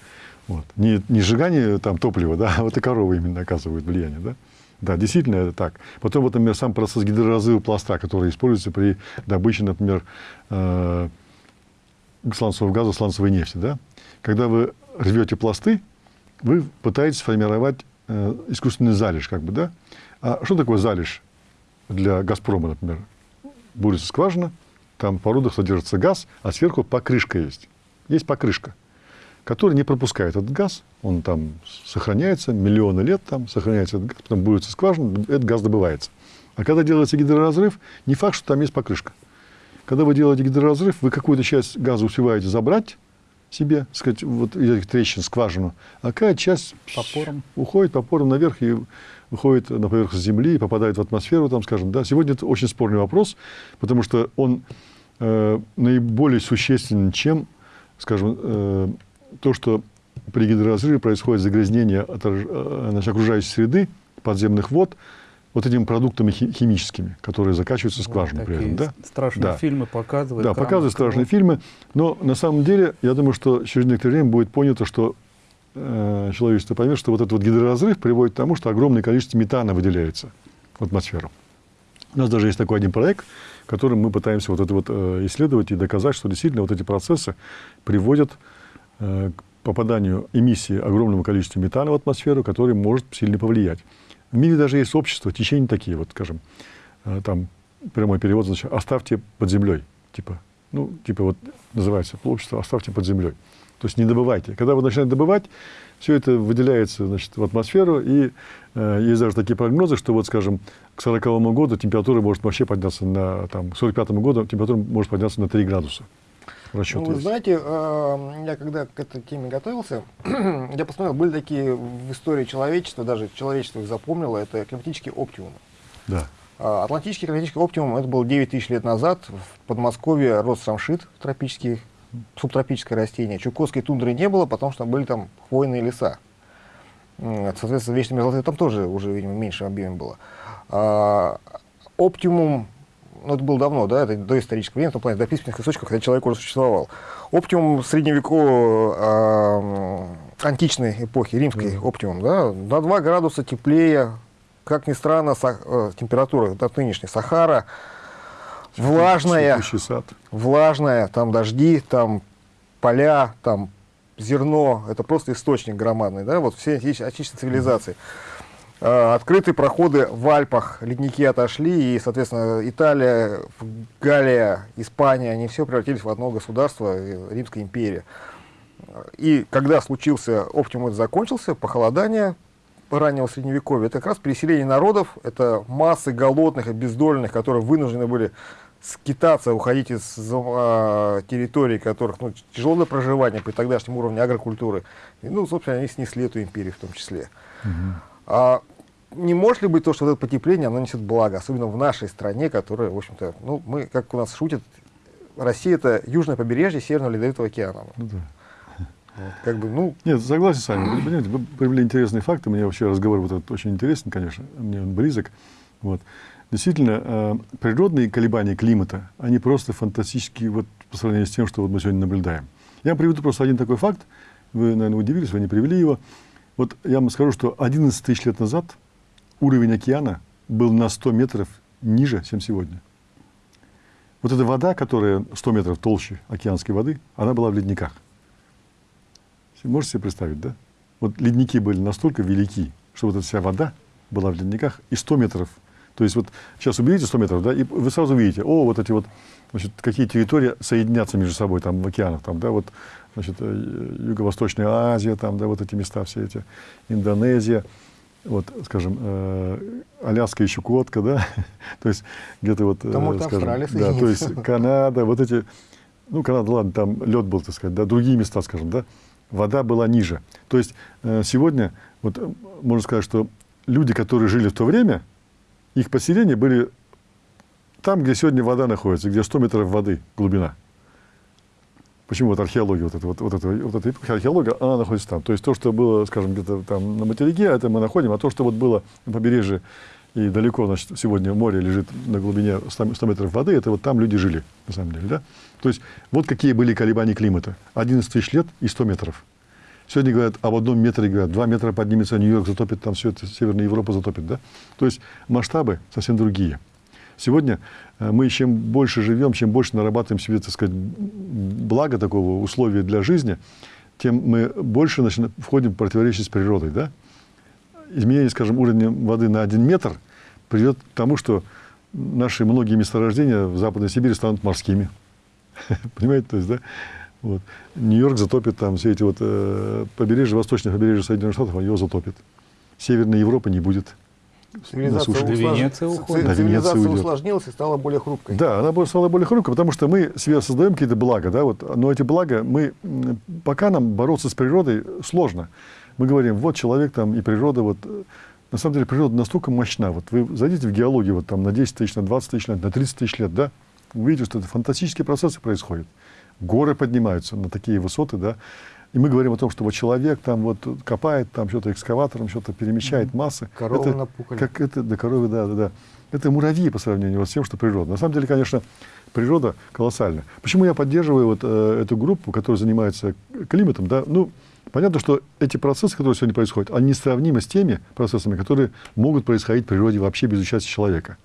Вот. Не, не сжигание там, топлива, да, а вот и коровы именно оказывают влияние. Да? Да, действительно это так. Потом, вот, например, сам процесс гидроразрыва пласта, который используется при добыче, например, э, сланцевого газа, сланцевой нефти. Да? Когда вы рвете пласты, вы пытаетесь формировать э, искусственный залежь. Как бы, да? А что такое залежь для «Газпрома», например? Бурится скважина, там в породах содержится газ, а сверху покрышка есть. Есть покрышка который не пропускает этот газ, он там сохраняется, миллионы лет там сохраняется этот газ, потом будет скважина, этот газ добывается. А когда делается гидроразрыв, не факт, что там есть покрышка. Когда вы делаете гидроразрыв, вы какую-то часть газа успеваете забрать себе, сказать, вот этих трещин, скважину, а какая часть по порам. уходит по порам наверх и выходит на поверхность Земли и попадает в атмосферу, там, скажем, да. Сегодня это очень спорный вопрос, потому что он э, наиболее существенен, чем, скажем, э, то, что при гидроразрыве происходит загрязнение от, э, значит, окружающей среды, подземных вод, вот этими продуктами химическими, которые закачиваются в скважину вот при этом. Да? Страшные да. фильмы показывают. Да, показывают страшные фильмы. Но на самом деле, я думаю, что через некоторое время будет понято, что э, человечество поймет, что вот этот вот гидроразрыв приводит к тому, что огромное количество метана выделяется в атмосферу. У нас даже есть такой один проект, которым мы пытаемся вот это вот э, исследовать и доказать, что действительно вот эти процессы приводят Э, к попаданию эмиссии огромного количества метана в атмосферу, который может сильно повлиять. В мире даже есть общества, течения такие, вот, скажем, э, там прямой перевод, значит, оставьте под землей, типа, ну, типа вот называется общество «оставьте под землей». То есть не добывайте. Когда вы начинаете добывать, все это выделяется значит, в атмосферу, и э, есть даже такие прогнозы, что вот, скажем, к 40 году температура может вообще подняться на, там, к 45 году температура может подняться на 3 градуса расчет ну, Вы знаете, э, я когда к этой теме готовился, я посмотрел, были такие в истории человечества, даже человечество их запомнило, это климатический оптимум. Да. А, Атлантический климатический оптимум, это был 9 тысяч лет назад, в Подмосковье рос самшит, тропический, субтропическое растение. Чукотской тундры не было, потому что были там хвойные леса. Соответственно, вечной мерзлоты там тоже уже, видимо, меньше объеме было. А, оптимум ну, это было давно, да, это до исторического времени, в том плане, до письменных источников, когда человек уже существовал. Оптимум средневекового э, античной эпохи, римской mm. оптимум, да, на 2 градуса теплее, как ни странно, сах, э, температура от нынешней Сахара, влажная, влажная, там дожди, там поля, там зерно, это просто источник громадный, да, вот все отечественные цивилизации. Mm. Открытые проходы в Альпах, ледники отошли, и, соответственно, Италия, Галия, Испания, они все превратились в одно государство, э, Римская империя. И когда случился, оптимум закончился, похолодание раннего средневековья, это как раз переселение народов, это массы голодных, обездоленных, которые вынуждены были скитаться, уходить из э, территорий, которых ну, тяжело для проживания при тогдашнем уровне агрокультуры. И, ну, собственно, они снесли эту империю в том числе. Угу. А не может ли быть то, что вот это потепление, оно несет благо, особенно в нашей стране, которая, в общем-то, ну, мы, как у нас шутят, Россия это южное побережье Северного Ледовитого океана. Ну, да. Вот, как бы, ну... Нет, согласен с вами. Вы понимаете, вы привели интересные факты. Мне вообще разговор вот этот очень интересен, конечно. Мне он близок. Вот. Действительно, э, природные колебания климата, они просто фантастические вот, по сравнению с тем, что вот мы сегодня наблюдаем. Я вам приведу просто один такой факт. Вы, наверное, удивились, вы не привели его. Вот я вам скажу, что 11 тысяч лет назад уровень океана был на 100 метров ниже, чем сегодня. Вот эта вода, которая 100 метров толще океанской воды, она была в ледниках. Можете себе представить, да? Вот ледники были настолько велики, что вот эта вся вода была в ледниках и 100 метров. То есть вот сейчас уберите 100 метров, да, и вы сразу видите, о, вот эти вот, значит, какие территории соединятся между собой там в океанах, там, да, вот, значит, э, Юго-Восточная Азия, там, да, вот эти места все эти, Индонезия, вот, скажем, э, Аляска и Чукотка, да, то есть где-то вот, там э, скажем, да, то есть Канада, вот эти, ну, Канада, ладно, там лед был, так сказать, да, другие места, скажем, да, вода была ниже. То есть э, сегодня, вот, э, можно сказать, что люди, которые жили в то время, их поселения были там, где сегодня вода находится, где 100 метров воды глубина. Почему вот археология, вот эта, вот, вот эта, вот эта археология, она находится там. То есть то, что было, скажем, где-то там на материке, это мы находим, а то, что вот было на побережье и далеко, значит, сегодня море лежит на глубине 100, 100 метров воды, это вот там люди жили, на самом деле, да? То есть вот какие были колебания климата. 11 тысяч лет и 100 метров. Сегодня говорят об одном метре, говорят, два метра поднимется Нью-Йорк, затопит там все это, Северная Европа затопит, да? То есть масштабы совсем другие. Сегодня э, мы чем больше живем, чем больше нарабатываем себе, так сказать, благо такого, условия для жизни, тем мы больше начинаем, входим в противоречие с природой. Да? Изменение, скажем, уровня воды на один метр приведет к тому, что наши многие месторождения в Западной Сибири станут морскими. Понимаете, то есть, да? Вот. Нью-Йорк затопит там все эти вот э, побережья, восточных побережья Соединенных Штатов, он его затопит. Северной Европы не будет. Цивилизация, услож... Венеция уходит. Да, Венеция уйдет. усложнилась и стала более хрупкой. Да, она стала более хрупкой, потому что мы себе создаем какие-то блага, да, вот, но эти блага, мы, пока нам бороться с природой сложно. Мы говорим, вот человек там и природа, вот, на самом деле природа настолько мощна, вот вы зайдите в геологию вот там на 10 тысяч, на 20 тысяч лет, на 30 тысяч лет, да, увидите, что это фантастические процессы происходят. Горы поднимаются на такие высоты, да, и мы говорим о том, что вот человек там вот копает, там что-то экскаватором, что-то перемещает массы. Коровы это, напукали. Как это, да, коровы, да, да, да. Это муравьи по сравнению с тем, что природа. На самом деле, конечно, природа колоссальна. Почему я поддерживаю вот э, эту группу, которая занимается климатом, да, ну, понятно, что эти процессы, которые сегодня происходят, они несравнимы с теми процессами, которые могут происходить в природе вообще без участия человека.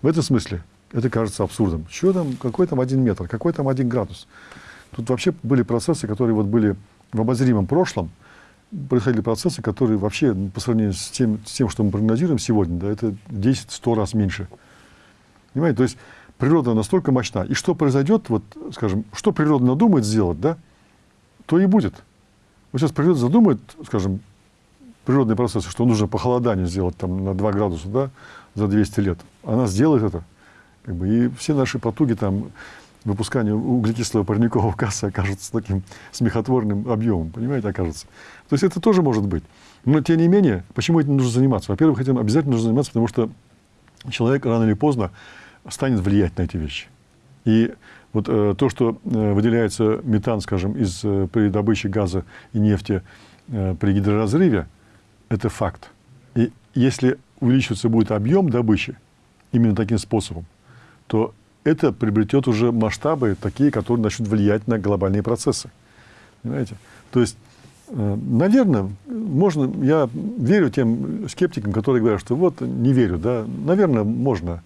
В этом смысле это кажется абсурдом. Что там, какой там один метр, какой там один градус? Тут вообще были процессы, которые вот были в обозримом прошлом происходили процессы, которые вообще ну, по сравнению с тем, с тем что мы прогнозируем сегодня, да, это 10-100 раз меньше. Понимаете? То есть природа настолько мощна. И что произойдет, вот, скажем, что природа надумает сделать, да, то и будет. Вот сейчас природа задумает, скажем, природные процессы, что нужно похолодание сделать там, на 2 градуса да, за 200 лет. Она сделает это. Как бы, и все наши потуги там, выпускание углекислого парникового газа окажется таким смехотворным объемом, понимаете, окажется. То есть это тоже может быть. Но, тем не менее, почему этим нужно заниматься? Во-первых, этим обязательно нужно заниматься, потому что человек рано или поздно станет влиять на эти вещи. И вот э, то, что э, выделяется метан, скажем, из, э, при добыче газа и нефти э, при гидроразрыве, это факт. И если увеличиваться будет объем добычи именно таким способом, то это приобретет уже масштабы такие, которые начнут влиять на глобальные процессы. Понимаете? То есть, э, наверное, можно, я верю тем скептикам, которые говорят, что вот не верю, да, наверное, можно,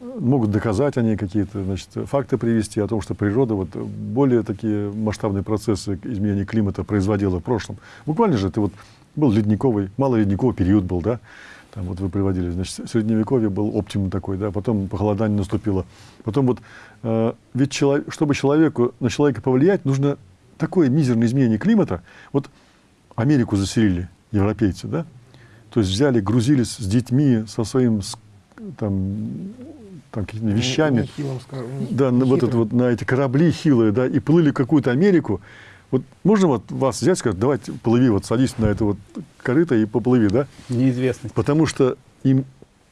могут доказать они какие-то значит, факты привести о том, что природа вот более такие масштабные процессы изменения климата производила в прошлом. Буквально же это вот был ледниковый, малоледниковый период был, да, там вот вы приводили, значит, средневековье был оптимум такой, да, потом похолодание наступило. Потом вот, э, ведь человек, чтобы человеку, на человека повлиять, нужно такое мизерное изменение климата. Вот Америку заселили европейцы, да, то есть взяли, грузились с детьми, со своим там, там какими-то вещами. Не, не хилым, не, да, не вот это вот на эти корабли хилые, да, и плыли какую-то Америку. Вот можно вот вас взять и сказать, давайте плыви, вот садись на это вот корыто и поплыви, да? Неизвестность. Потому что им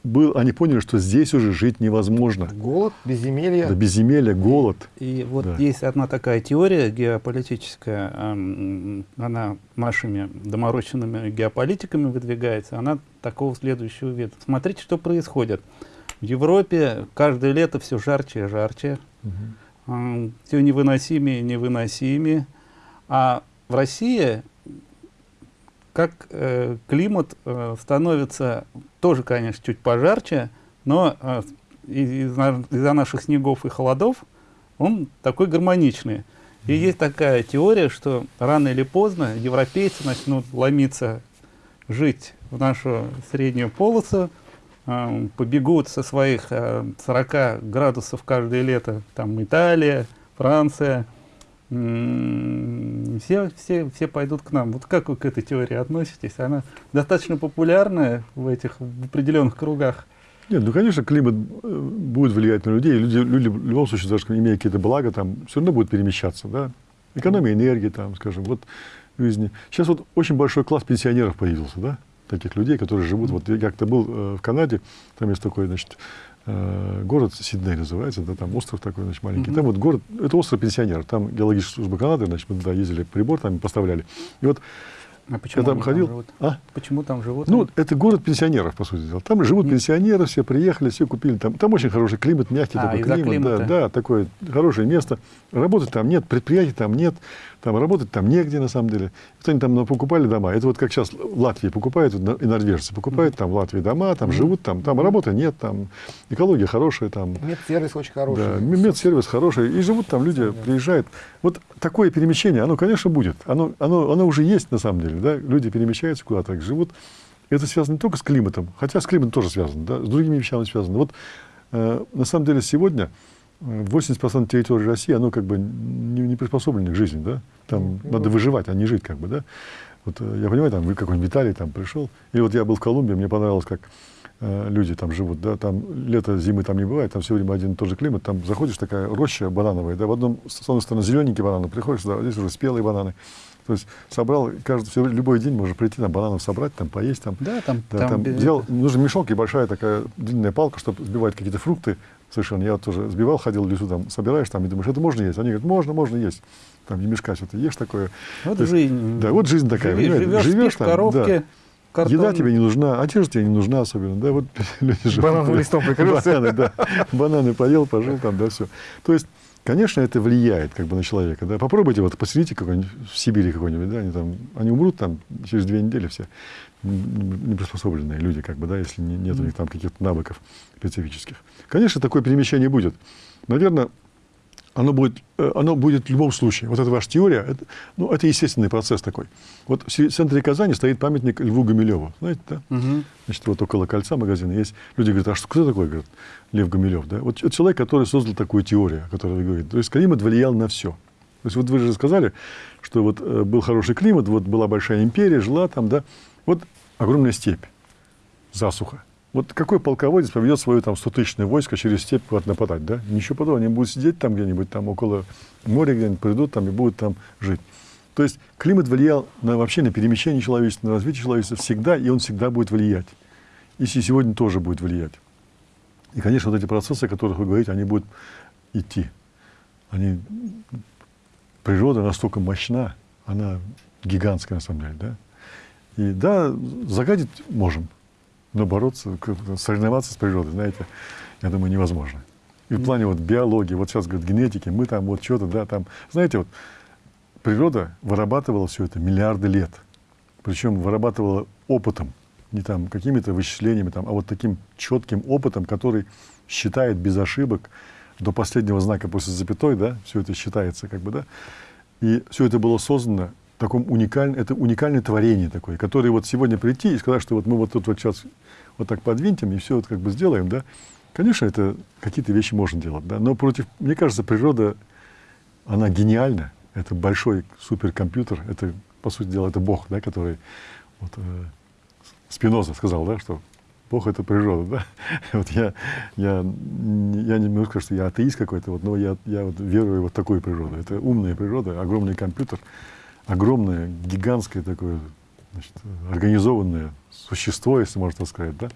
был, они поняли, что здесь уже жить невозможно. Голод, безземелье. Да, безземелье, голод. И, и вот да. есть одна такая теория геополитическая, она нашими доморощенными геополитиками выдвигается, она такого следующего вида. Смотрите, что происходит. В Европе каждое лето все жарче и жарче, угу. все невыносимее и невыносимее. А в России, как э, климат э, становится тоже, конечно, чуть пожарче, но э, из-за из наших снегов и холодов он такой гармоничный. И есть такая теория, что рано или поздно европейцы начнут ломиться жить в нашу среднюю полосу, э, побегут со своих э, 40 градусов каждое лето, там Италия, Франция, все, все, все пойдут к нам. Вот как вы к этой теории относитесь? Она достаточно популярная в этих в определенных кругах. Нет, ну, конечно, климат э, будет влиять на людей. Люди, люди в любом случае, даже имея какие-то блага, там все равно будут перемещаться, да. Экономия энергии, там, скажем, вот жизни. Сейчас вот очень большой класс пенсионеров появился, да, таких людей, которые живут. Вот я как-то был э, в Канаде, там есть такой, значит, город Сидней называется, да, там остров такой, значит, маленький. Mm-hmm. Там вот город, это остров пенсионеров. Там геологическая служба Канады, значит, мы туда ездили, прибор там поставляли. И вот а почему я там ходил. Там живут? А? Почему там живут? Ну, это город пенсионеров, по сути дела. Там живут Нет. пенсионеры, все приехали, все купили. Там, там очень хороший климат, мягкий а, такой климат. Климата. Да, да, такое хорошее место. Работать там нет, предприятий там нет. Там работать там негде, на самом деле. Вот они там покупали дома. Это вот как сейчас в Латвии покупают, и норвежцы покупают там в Латвии дома, там живут, там, там работы нет, там экология хорошая. Там, медсервис очень хороший. Да, медсервис хороший. И живут там люди, приезжают. Вот такое перемещение, оно, конечно, будет. Оно, оно, оно уже есть, на самом деле. Да? Люди перемещаются куда-то, живут. Это связано не только с климатом, хотя с климатом тоже связано, да? с другими вещами связано. Вот э, на самом деле сегодня 80% территории России, оно как бы не, не приспособлено к жизни, да? Там ну, надо выживать, а не жить, как бы, да? Вот э, я понимаю, там вы какой-нибудь Виталий там пришел, или вот я был в Колумбии, мне понравилось, как э, люди там живут, да, там лето, зимы там не бывает, там все время один и тот же климат, там заходишь, такая роща банановая, да, в одном, с одной стороны, зелененькие бананы, приходишь сюда, здесь уже спелые бананы, то есть собрал, каждый, все, любой день можно прийти, там, бананов собрать, там, поесть. Там, да, там, да, там, там взял, нужен мешок и большая такая длинная палка, чтобы сбивать какие-то фрукты, совершенно. Я тоже сбивал, ходил в лесу, там, собираешь, там, и думаешь, это можно есть? Они говорят, можно, можно есть. Там, не мешка что-то ешь такое. Вот есть, жизнь. Да, вот жизнь такая. Живешь, живешь, живешь там, коробке, да. Картон. Еда тебе не нужна, одежда тебе не нужна особенно, да, вот люди живут. Банановым листом прикрылся. Бананы, да, бананы поел, пожил там, да, все. То есть, конечно, это влияет как бы на человека, да. Попробуйте, вот посидите какой-нибудь в Сибири какой-нибудь, да, они там, они умрут там через две недели все, неприспособленные люди, как бы, да, если нет у них там каких-то навыков специфических. Конечно, такое перемещение будет. Наверное, оно будет, э, оно будет в любом случае. Вот эта ваша теория, это, ну, это естественный процесс такой. Вот в центре Казани стоит памятник Льву Гумилеву. Знаете, да? Угу. Значит, вот около кольца магазина есть. Люди говорят, а что, кто такой? Говорят, Лев Гумилев. Да? Вот человек, который создал такую теорию, о которой вы говорите. То есть климат влиял на все. То есть вот вы же сказали, что вот э, был хороший климат, вот была большая империя, жила там, да. Вот огромная степь, засуха. Вот какой полководец поведет свое там 100-тысячное войско через степь куда-то нападать, да? Ничего подобного. Они будут сидеть там где-нибудь, там около моря где-нибудь, придут там и будут там жить. То есть климат влиял на, вообще на перемещение человечества, на развитие человечества всегда, и он всегда будет влиять. И сегодня тоже будет влиять. И, конечно, вот эти процессы, о которых вы говорите, они будут идти. Они... Природа настолько мощна, она гигантская на самом деле, да? И да, загадить можем, но бороться, соревноваться с природой, знаете, я думаю, невозможно. И в плане вот биологии, вот сейчас говорят генетики, мы там вот что-то, да, там, знаете, вот природа вырабатывала все это миллиарды лет. Причем вырабатывала опытом, не там какими-то вычислениями, там, а вот таким четким опытом, который считает без ошибок до последнего знака после запятой, да, все это считается как бы, да. И все это было создано таком уникальном, это уникальное творение такое, которое вот сегодня прийти и сказать, что вот мы вот тут вот сейчас вот так подвинтим и все вот как бы сделаем, да, конечно, это какие-то вещи можно делать, да, но против, мне кажется, природа, она гениальна, это большой суперкомпьютер, это, по сути дела, это Бог, да, который, вот, э, Спиноза сказал, да, что Бог — это природа, да? Вот я, я, я не могу сказать, что я атеист какой-то, вот, но я, я вот верую в вот такую природу. Это умная природа, огромный компьютер, огромное, гигантское такое значит, организованное существо, если можно так сказать, да,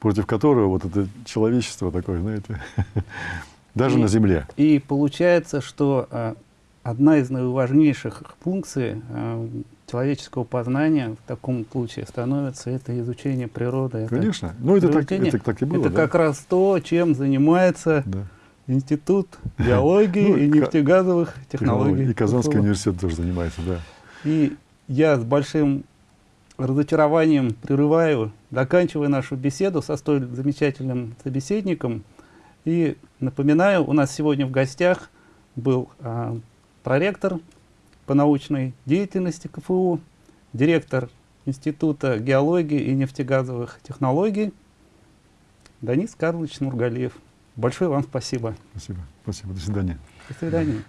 против которого вот это человечество такое, знаете, даже и, на Земле. И получается, что а, одна из наиважнейших функций а, человеческого познания в таком случае становится это изучение природы. Конечно. ну, это так, это так и было. Это да? как раз то, чем занимается да. Институт биологии ну, и нефтегазовых технологий. И Казанский университет тоже занимается, да. И я с большим разочарованием прерываю, заканчивая нашу беседу со столь замечательным собеседником. И напоминаю, у нас сегодня в гостях был а, проректор по научной деятельности КФУ, директор Института геологии и нефтегазовых технологий Данис Карлович Нургалиев. Большое вам спасибо. Спасибо. Спасибо. До свидания. До свидания.